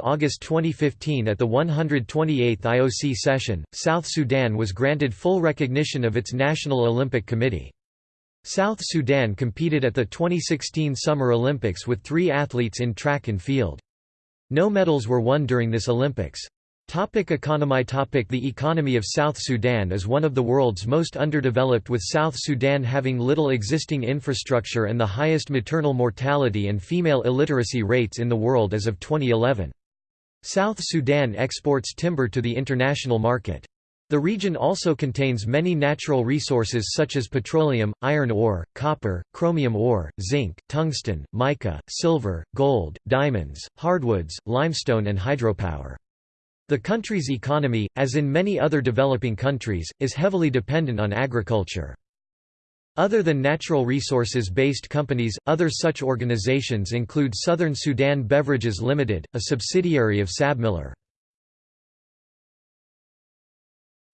August 2015 at the 128th IOC session, South Sudan was granted full recognition of its National Olympic Committee. South Sudan competed at the 2016 Summer Olympics with three athletes in track and field. No medals were won during this Olympics. Topic economy topic The economy of South Sudan is one of the world's most underdeveloped with South Sudan having little existing infrastructure and the highest maternal mortality and female illiteracy rates in the world as of 2011. South Sudan exports timber to the international market. The region also contains many natural resources such as petroleum, iron ore, copper, chromium ore, zinc, tungsten, mica, silver, gold, diamonds, hardwoods, limestone and hydropower. The country's economy, as in many other developing countries, is heavily dependent on agriculture. Other than natural resources-based companies, other such organizations include Southern Sudan Beverages Limited, a subsidiary of SABMiller.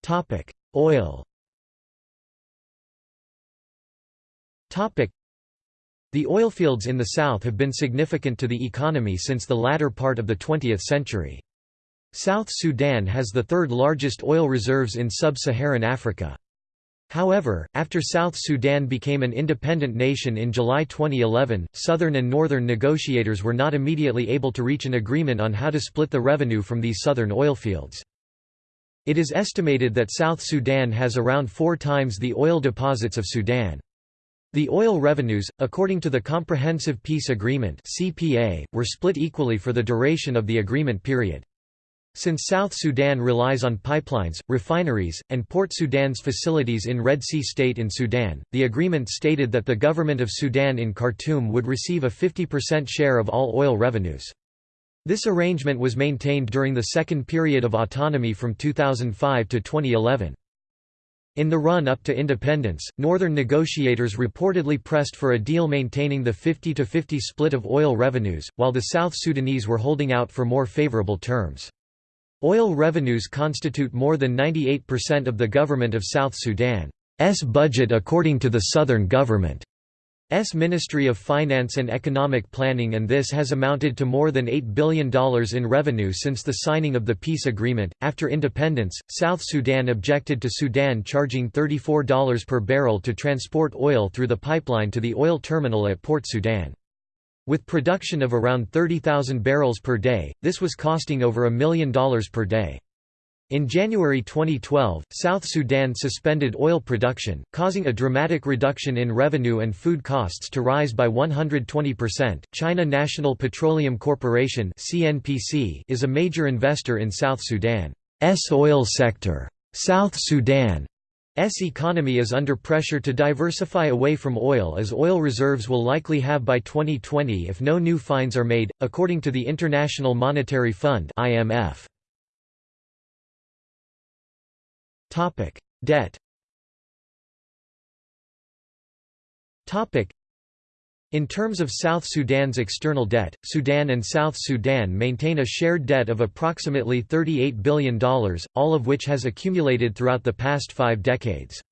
Topic: Oil. Topic: The oil fields in the south have been significant to the economy since the latter part of the 20th century. South Sudan has the third largest oil reserves in sub-Saharan Africa. However, after South Sudan became an independent nation in July 2011, southern and northern negotiators were not immediately able to reach an agreement on how to split the revenue from these southern oilfields. It is estimated that South Sudan has around four times the oil deposits of Sudan. The oil revenues, according to the Comprehensive Peace Agreement (CPA), were split equally for the duration of the agreement period. Since South Sudan relies on pipelines, refineries, and Port Sudan's facilities in Red Sea State in Sudan, the agreement stated that the government of Sudan in Khartoum would receive a 50% share of all oil revenues. This arrangement was maintained during the second period of autonomy from 2005 to 2011. In the run-up to independence, northern negotiators reportedly pressed for a deal maintaining the 50-50 split of oil revenues, while the South Sudanese were holding out for more favorable terms. Oil revenues constitute more than 98% of the government of South Sudan's budget according to the southern government. S Ministry of Finance and Economic Planning and this has amounted to more than $8 billion in revenue since the signing of the peace agreement. After independence, South Sudan objected to Sudan charging $34 per barrel to transport oil through the pipeline to the oil terminal at Port Sudan. With production of around 30,000 barrels per day, this was costing over a million dollars per day. In January 2012, South Sudan suspended oil production, causing a dramatic reduction in revenue and food costs to rise by 120%. China National Petroleum Corporation (CNPC) is a major investor in South Sudan's oil sector. South Sudan's economy is under pressure to diversify away from oil as oil reserves will likely halve by 2020 if no new finds are made, according to the International Monetary Fund (IMF). Topic: Debt. Topic: in terms of South Sudan's external debt, Sudan and South Sudan maintain a shared debt of approximately $38 billion, all of which has accumulated throughout the past five decades.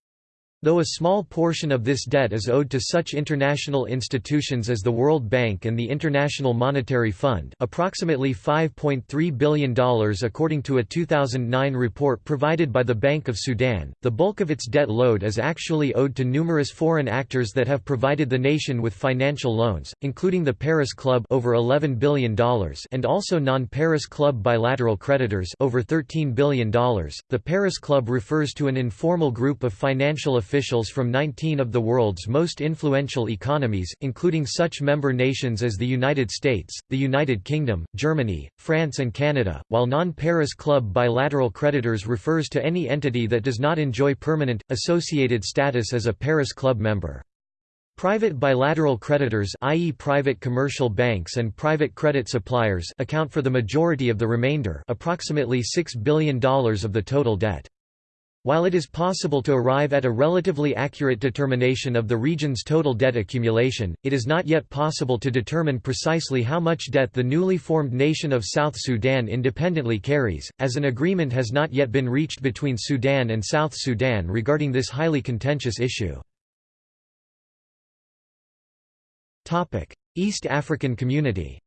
Though a small portion of this debt is owed to such international institutions as the World Bank and the International Monetary Fund approximately $5.3 billion according to a 2009 report provided by the Bank of Sudan, the bulk of its debt load is actually owed to numerous foreign actors that have provided the nation with financial loans, including the Paris Club over $11 billion and also non-Paris Club bilateral creditors over $13 billion. The Paris Club refers to an informal group of financial officials from 19 of the world's most influential economies, including such member nations as the United States, the United Kingdom, Germany, France and Canada, while non-Paris Club bilateral creditors refers to any entity that does not enjoy permanent, associated status as a Paris Club member. Private bilateral creditors i.e. private commercial banks and private credit suppliers account for the majority of the remainder approximately $6 billion of the total debt. While it is possible to arrive at a relatively accurate determination of the region's total debt accumulation, it is not yet possible to determine precisely how much debt the newly formed nation of South Sudan independently carries, as an agreement has not yet been reached between Sudan and South Sudan regarding this highly contentious issue. East African Community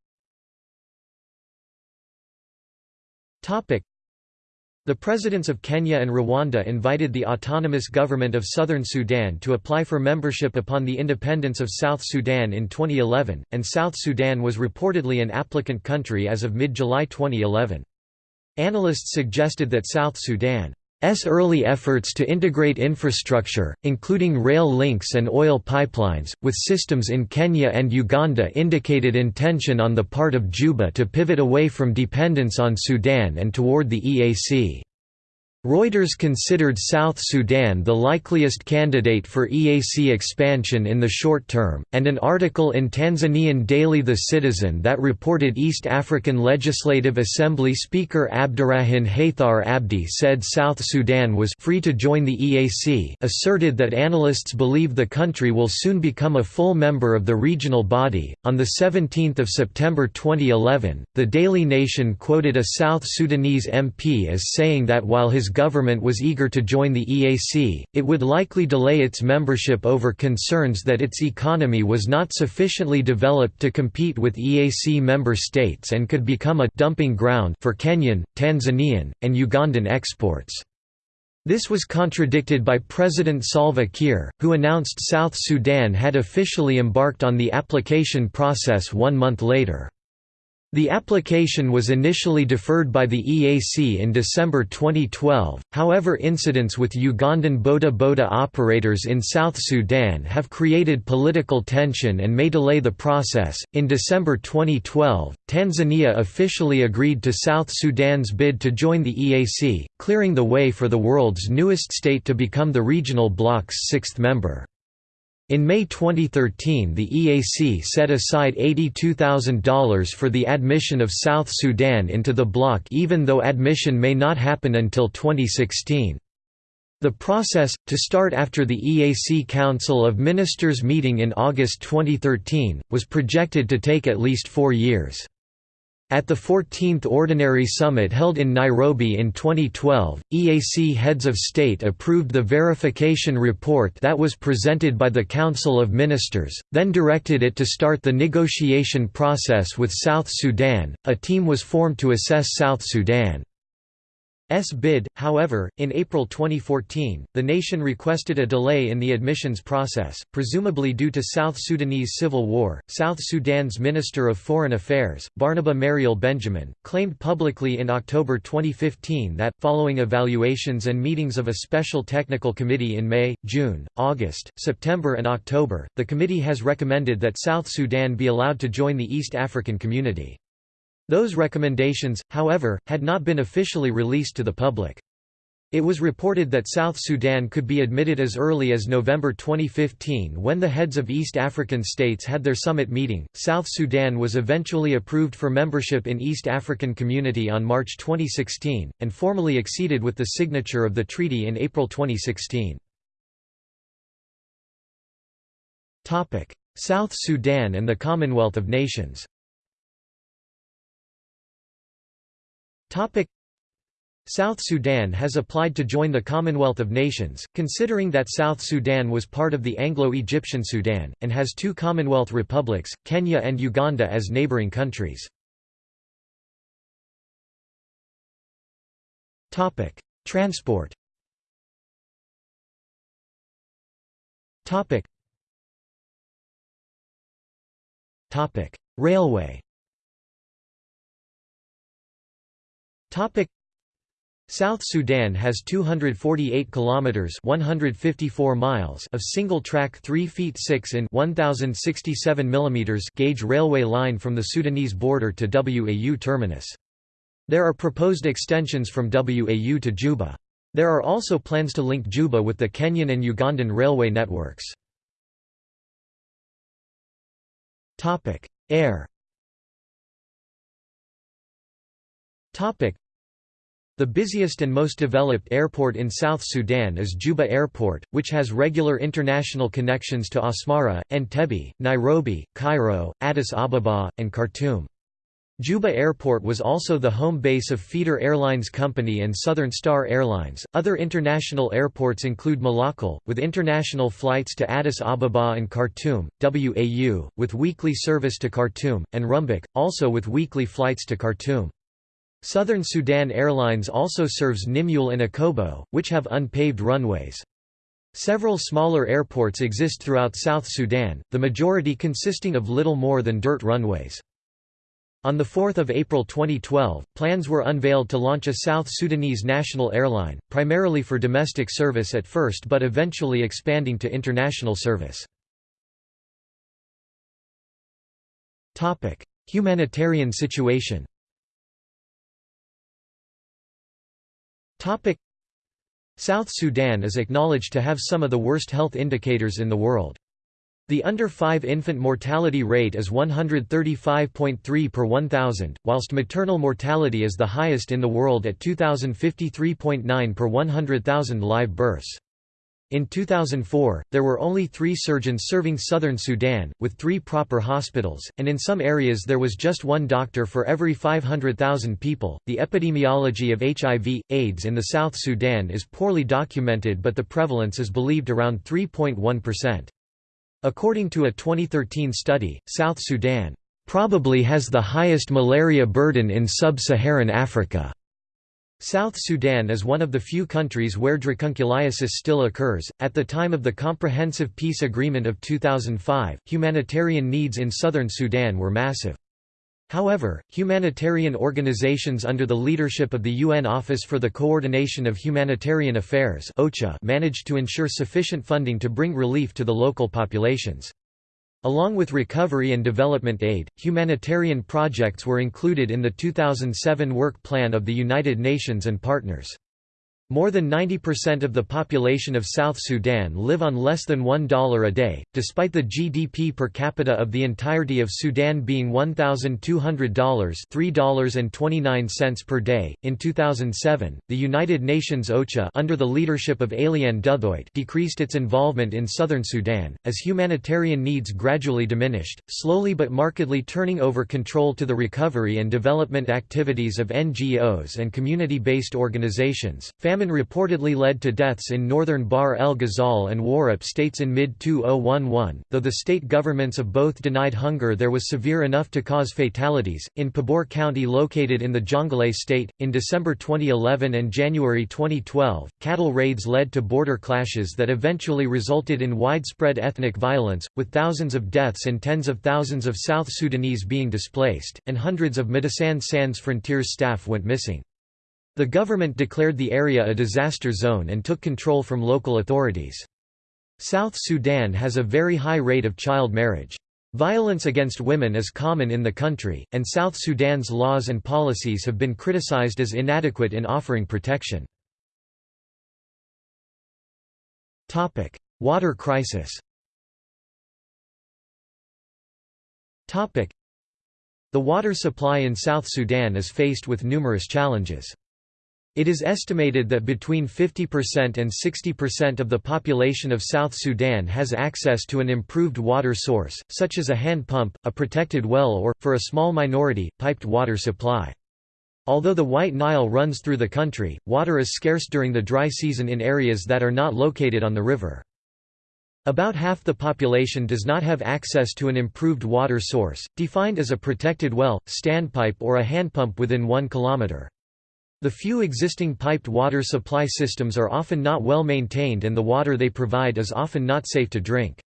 the presidents of Kenya and Rwanda invited the autonomous government of southern Sudan to apply for membership upon the independence of South Sudan in 2011, and South Sudan was reportedly an applicant country as of mid-July 2011. Analysts suggested that South Sudan S early efforts to integrate infrastructure, including rail links and oil pipelines, with systems in Kenya and Uganda indicated intention on the part of Juba to pivot away from dependence on Sudan and toward the EAC. Reuters considered South Sudan the likeliest candidate for EAC expansion in the short term, and an article in Tanzanian daily The Citizen that reported East African Legislative Assembly Speaker Abdirahin Haithar Abdi said South Sudan was free to join the EAC asserted that analysts believe the country will soon become a full member of the regional body. On 17 September 2011, the Daily Nation quoted a South Sudanese MP as saying that while his government was eager to join the EAC, it would likely delay its membership over concerns that its economy was not sufficiently developed to compete with EAC member states and could become a dumping ground for Kenyan, Tanzanian, and Ugandan exports. This was contradicted by President Salva Kiir, who announced South Sudan had officially embarked on the application process one month later. The application was initially deferred by the EAC in December 2012, however incidents with Ugandan Boda Boda operators in South Sudan have created political tension and may delay the process. In December 2012, Tanzania officially agreed to South Sudan's bid to join the EAC, clearing the way for the world's newest state to become the regional bloc's sixth member. In May 2013 the EAC set aside $82,000 for the admission of South Sudan into the bloc even though admission may not happen until 2016. The process, to start after the EAC Council of Ministers meeting in August 2013, was projected to take at least four years. At the 14th Ordinary Summit held in Nairobi in 2012, EAC heads of state approved the verification report that was presented by the Council of Ministers, then directed it to start the negotiation process with South Sudan. A team was formed to assess South Sudan. S bid, however, in April 2014, the nation requested a delay in the admissions process, presumably due to South Sudanese civil war. South Sudan's Minister of Foreign Affairs, Barnaba Marial Benjamin, claimed publicly in October 2015 that, following evaluations and meetings of a special technical committee in May, June, August, September, and October, the committee has recommended that South Sudan be allowed to join the East African Community. Those recommendations, however, had not been officially released to the public. It was reported that South Sudan could be admitted as early as November 2015 when the heads of East African states had their summit meeting. South Sudan was eventually approved for membership in East African Community on March 2016, and formally acceded with the signature of the treaty in April 2016. Topic: South Sudan and the Commonwealth of Nations South Sudan has applied to join the Commonwealth of Nations, considering that South Sudan was part of the Anglo-Egyptian Sudan, and has two Commonwealth republics, Kenya and Uganda as neighbouring countries. Transport Railway South Sudan has 248 kilometers 154 miles of single-track 3 feet 6 in 1067 mm gauge railway line from the Sudanese border to Wau terminus. There are proposed extensions from Wau to Juba. There are also plans to link Juba with the Kenyan and Ugandan railway networks. Air the busiest and most developed airport in South Sudan is Juba Airport, which has regular international connections to Asmara, Entebbe, Nairobi, Cairo, Addis Ababa, and Khartoum. Juba Airport was also the home base of Feeder Airlines Company and Southern Star Airlines. Other international airports include Malakal, with international flights to Addis Ababa and Khartoum, WAU, with weekly service to Khartoum, and Rumbek, also with weekly flights to Khartoum. Southern Sudan Airlines also serves Nimule and Akobo, which have unpaved runways. Several smaller airports exist throughout South Sudan, the majority consisting of little more than dirt runways. On 4 April 2012, plans were unveiled to launch a South Sudanese national airline, primarily for domestic service at first but eventually expanding to international service. Humanitarian situation South Sudan is acknowledged to have some of the worst health indicators in the world. The under-5 infant mortality rate is 135.3 per 1,000, whilst maternal mortality is the highest in the world at 2053.9 per 100,000 live births. In 2004, there were only three surgeons serving southern Sudan, with three proper hospitals, and in some areas there was just one doctor for every 500,000 people. The epidemiology of HIV, AIDS in the South Sudan is poorly documented, but the prevalence is believed around 3.1%. According to a 2013 study, South Sudan probably has the highest malaria burden in sub-Saharan Africa. South Sudan is one of the few countries where dracunculiasis still occurs. At the time of the Comprehensive Peace Agreement of 2005, humanitarian needs in southern Sudan were massive. However, humanitarian organizations under the leadership of the UN Office for the Coordination of Humanitarian Affairs managed to ensure sufficient funding to bring relief to the local populations. Along with recovery and development aid, humanitarian projects were included in the 2007 Work Plan of the United Nations and partners. More than 90% of the population of South Sudan live on less than $1 a day, despite the GDP per capita of the entirety of Sudan being $1,200 $3.29 per day. In 2007, the United Nations OCHA under the leadership of Alain Duthoit decreased its involvement in southern Sudan, as humanitarian needs gradually diminished, slowly but markedly turning over control to the recovery and development activities of NGOs and community-based organizations. Famine reportedly led to deaths in northern Bahr el Ghazal and Warrap states in mid-2011, though the state governments of both denied hunger there was severe enough to cause fatalities. In Pibor County located in the Jonglei state, in December 2011 and January 2012, cattle raids led to border clashes that eventually resulted in widespread ethnic violence, with thousands of deaths and tens of thousands of South Sudanese being displaced, and hundreds of Medecins Sans Frontières staff went missing. The government declared the area a disaster zone and took control from local authorities. South Sudan has a very high rate of child marriage. Violence against women is common in the country, and South Sudan's laws and policies have been criticized as inadequate in offering protection. Water crisis The water supply in South Sudan is faced with numerous challenges. It is estimated that between 50% and 60% of the population of South Sudan has access to an improved water source, such as a hand pump, a protected well or, for a small minority, piped water supply. Although the White Nile runs through the country, water is scarce during the dry season in areas that are not located on the river. About half the population does not have access to an improved water source, defined as a protected well, standpipe or a handpump within one kilometre. The few existing piped water supply systems are often not well maintained and the water they provide is often not safe to drink.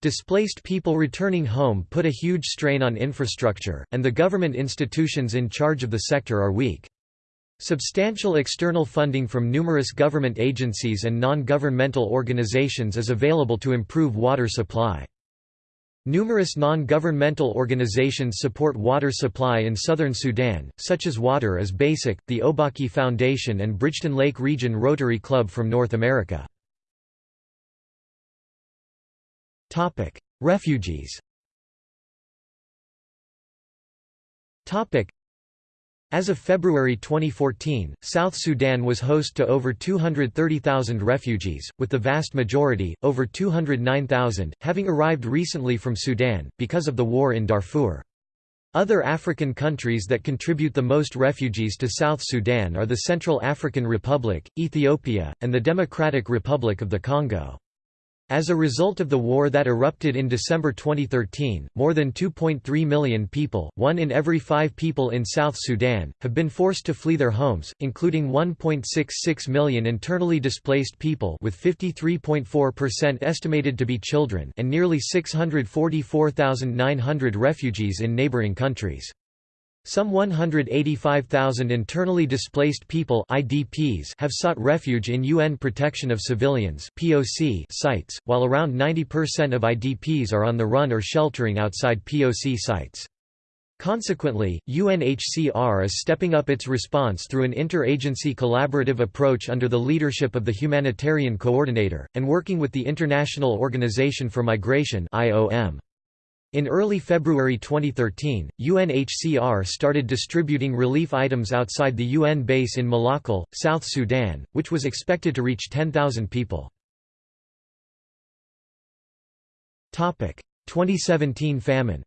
Displaced people returning home put a huge strain on infrastructure, and the government institutions in charge of the sector are weak. Substantial external funding from numerous government agencies and non-governmental organizations is available to improve water supply. Numerous non-governmental organizations support water supply in southern Sudan, such as Water is Basic, the Obakki Foundation and Bridgton Lake Region Rotary Club from North America. Refugees as of February 2014, South Sudan was host to over 230,000 refugees, with the vast majority, over 209,000, having arrived recently from Sudan, because of the war in Darfur. Other African countries that contribute the most refugees to South Sudan are the Central African Republic, Ethiopia, and the Democratic Republic of the Congo. As a result of the war that erupted in December 2013, more than 2.3 million people, one in every five people in South Sudan, have been forced to flee their homes, including 1.66 million internally displaced people with 53.4% estimated to be children and nearly 644,900 refugees in neighboring countries. Some 185,000 internally displaced people IDPs have sought refuge in UN Protection of Civilians POC sites, while around 90% of IDPs are on the run or sheltering outside POC sites. Consequently, UNHCR is stepping up its response through an interagency collaborative approach under the leadership of the Humanitarian Coordinator, and working with the International Organization for Migration IOM. In early February 2013, UNHCR started distributing relief items outside the UN base in Malakal, South Sudan, which was expected to reach 10,000 people. 2017 famine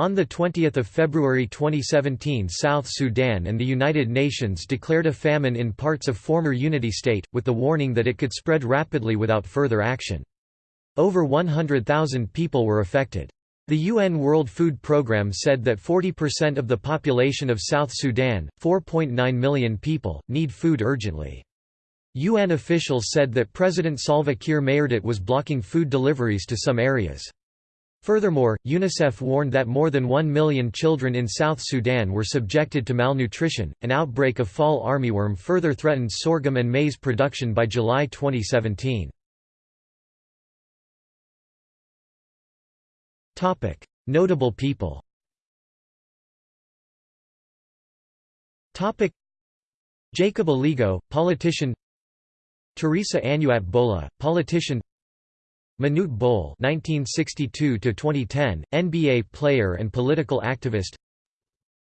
on 20 February 2017 South Sudan and the United Nations declared a famine in parts of former Unity State, with the warning that it could spread rapidly without further action. Over 100,000 people were affected. The UN World Food Programme said that 40% of the population of South Sudan, 4.9 million people, need food urgently. UN officials said that President Salva Kiir Mayardit was blocking food deliveries to some areas. Furthermore, UNICEF warned that more than 1 million children in South Sudan were subjected to malnutrition. An outbreak of fall armyworm further threatened sorghum and maize production by July 2017. Topic: Notable people. Topic: Jacob Aligo, politician Teresa Anuat Bola, politician Manute Bol (1962–2010), NBA player and political activist.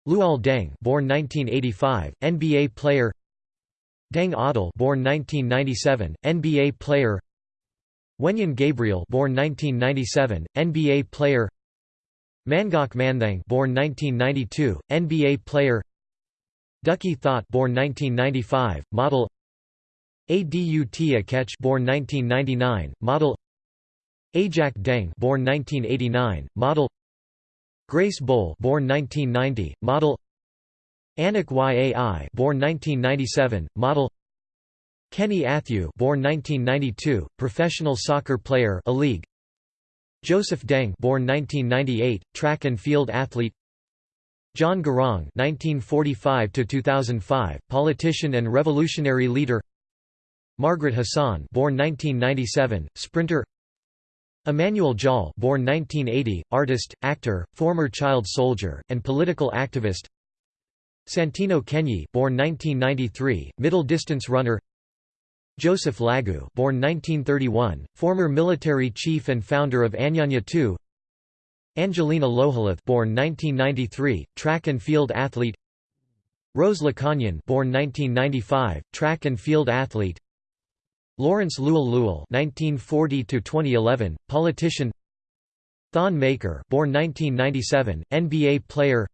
Luol Deng, born 1985, NBA player. Deng Adel, born 1997, NBA player. Wenyen Gabriel, born 1997, NBA player. Mangok Mathiang, born 1992, NBA player. Duckie Thot, born 1995, model. Adut Akech born 1999, model Ajak Deng born 1989, model Grace Bol born 1990, model Anok Yai born 1997, model Kenny Athiu born 1992, professional soccer player a league Joseph Deng born 1998, track and field athlete John Garang 1945 to 2005, politician and revolutionary leader Margaret Hassan born 1997, sprinter Emmanuel Jal born 1980, artist, actor, former child soldier, and political activist. Santino Kenyi born 1993, middle distance runner. Joseph Lagu born 1931, former military chief and founder of Anyanya 2 Angelina Lohalath born 1993, track and field athlete. Rose Lakanyan born 1995, track and field athlete Lawrence Luol Luol (1940–2011), politician. Thon Maker, born 1997, NBA player.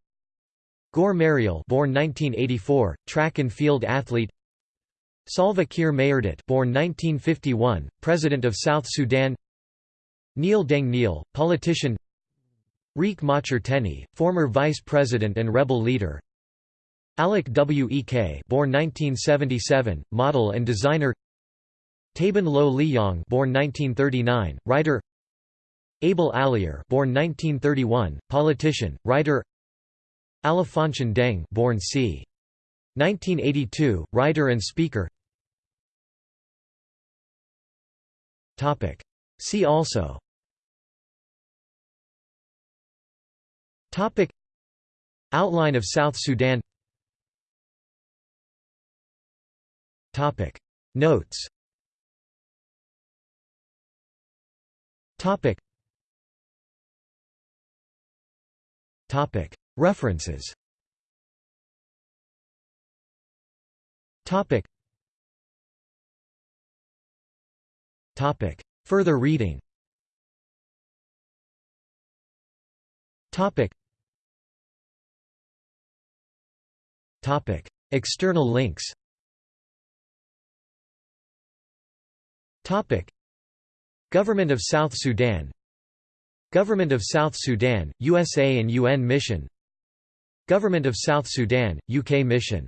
Guor Marial, born 1984, track and field athlete. Salva Kiir Mayardit, born 1951, President of South Sudan. Nhial Deng Nhial, politician. Riek Machar Teni, former Vice President and rebel leader. Alec Wek, born 1977, model and designer. Taban Lo Liyong born 1939, writer Abel Alier born 1931, politician, writer Alphonse Deng born c. 1982, writer and speaker Topic. See also Topic Outline of South Sudan Topic Notes Topic. Topic. References. Topic. Topic. Further reading. Topic. Topic. External links. Topic. Government of South Sudan. Government of South Sudan, USA and UN Mission. Government of South Sudan, UK Mission.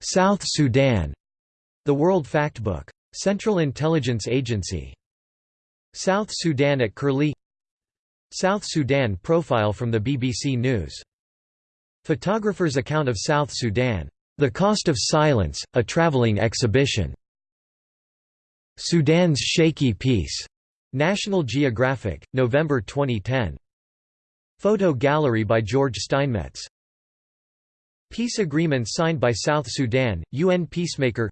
South Sudan. The World Factbook. Central Intelligence Agency. South Sudan at Curlie. South Sudan profile from the BBC News. Photographer's account of South Sudan. The Cost of Silence, a travelling exhibition Sudan's Shaky Peace. National Geographic, November 2010. Photo gallery by George Steinmetz. Peace agreement signed by South Sudan, UN peacemaker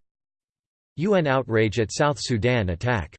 UN outrage at South Sudan attack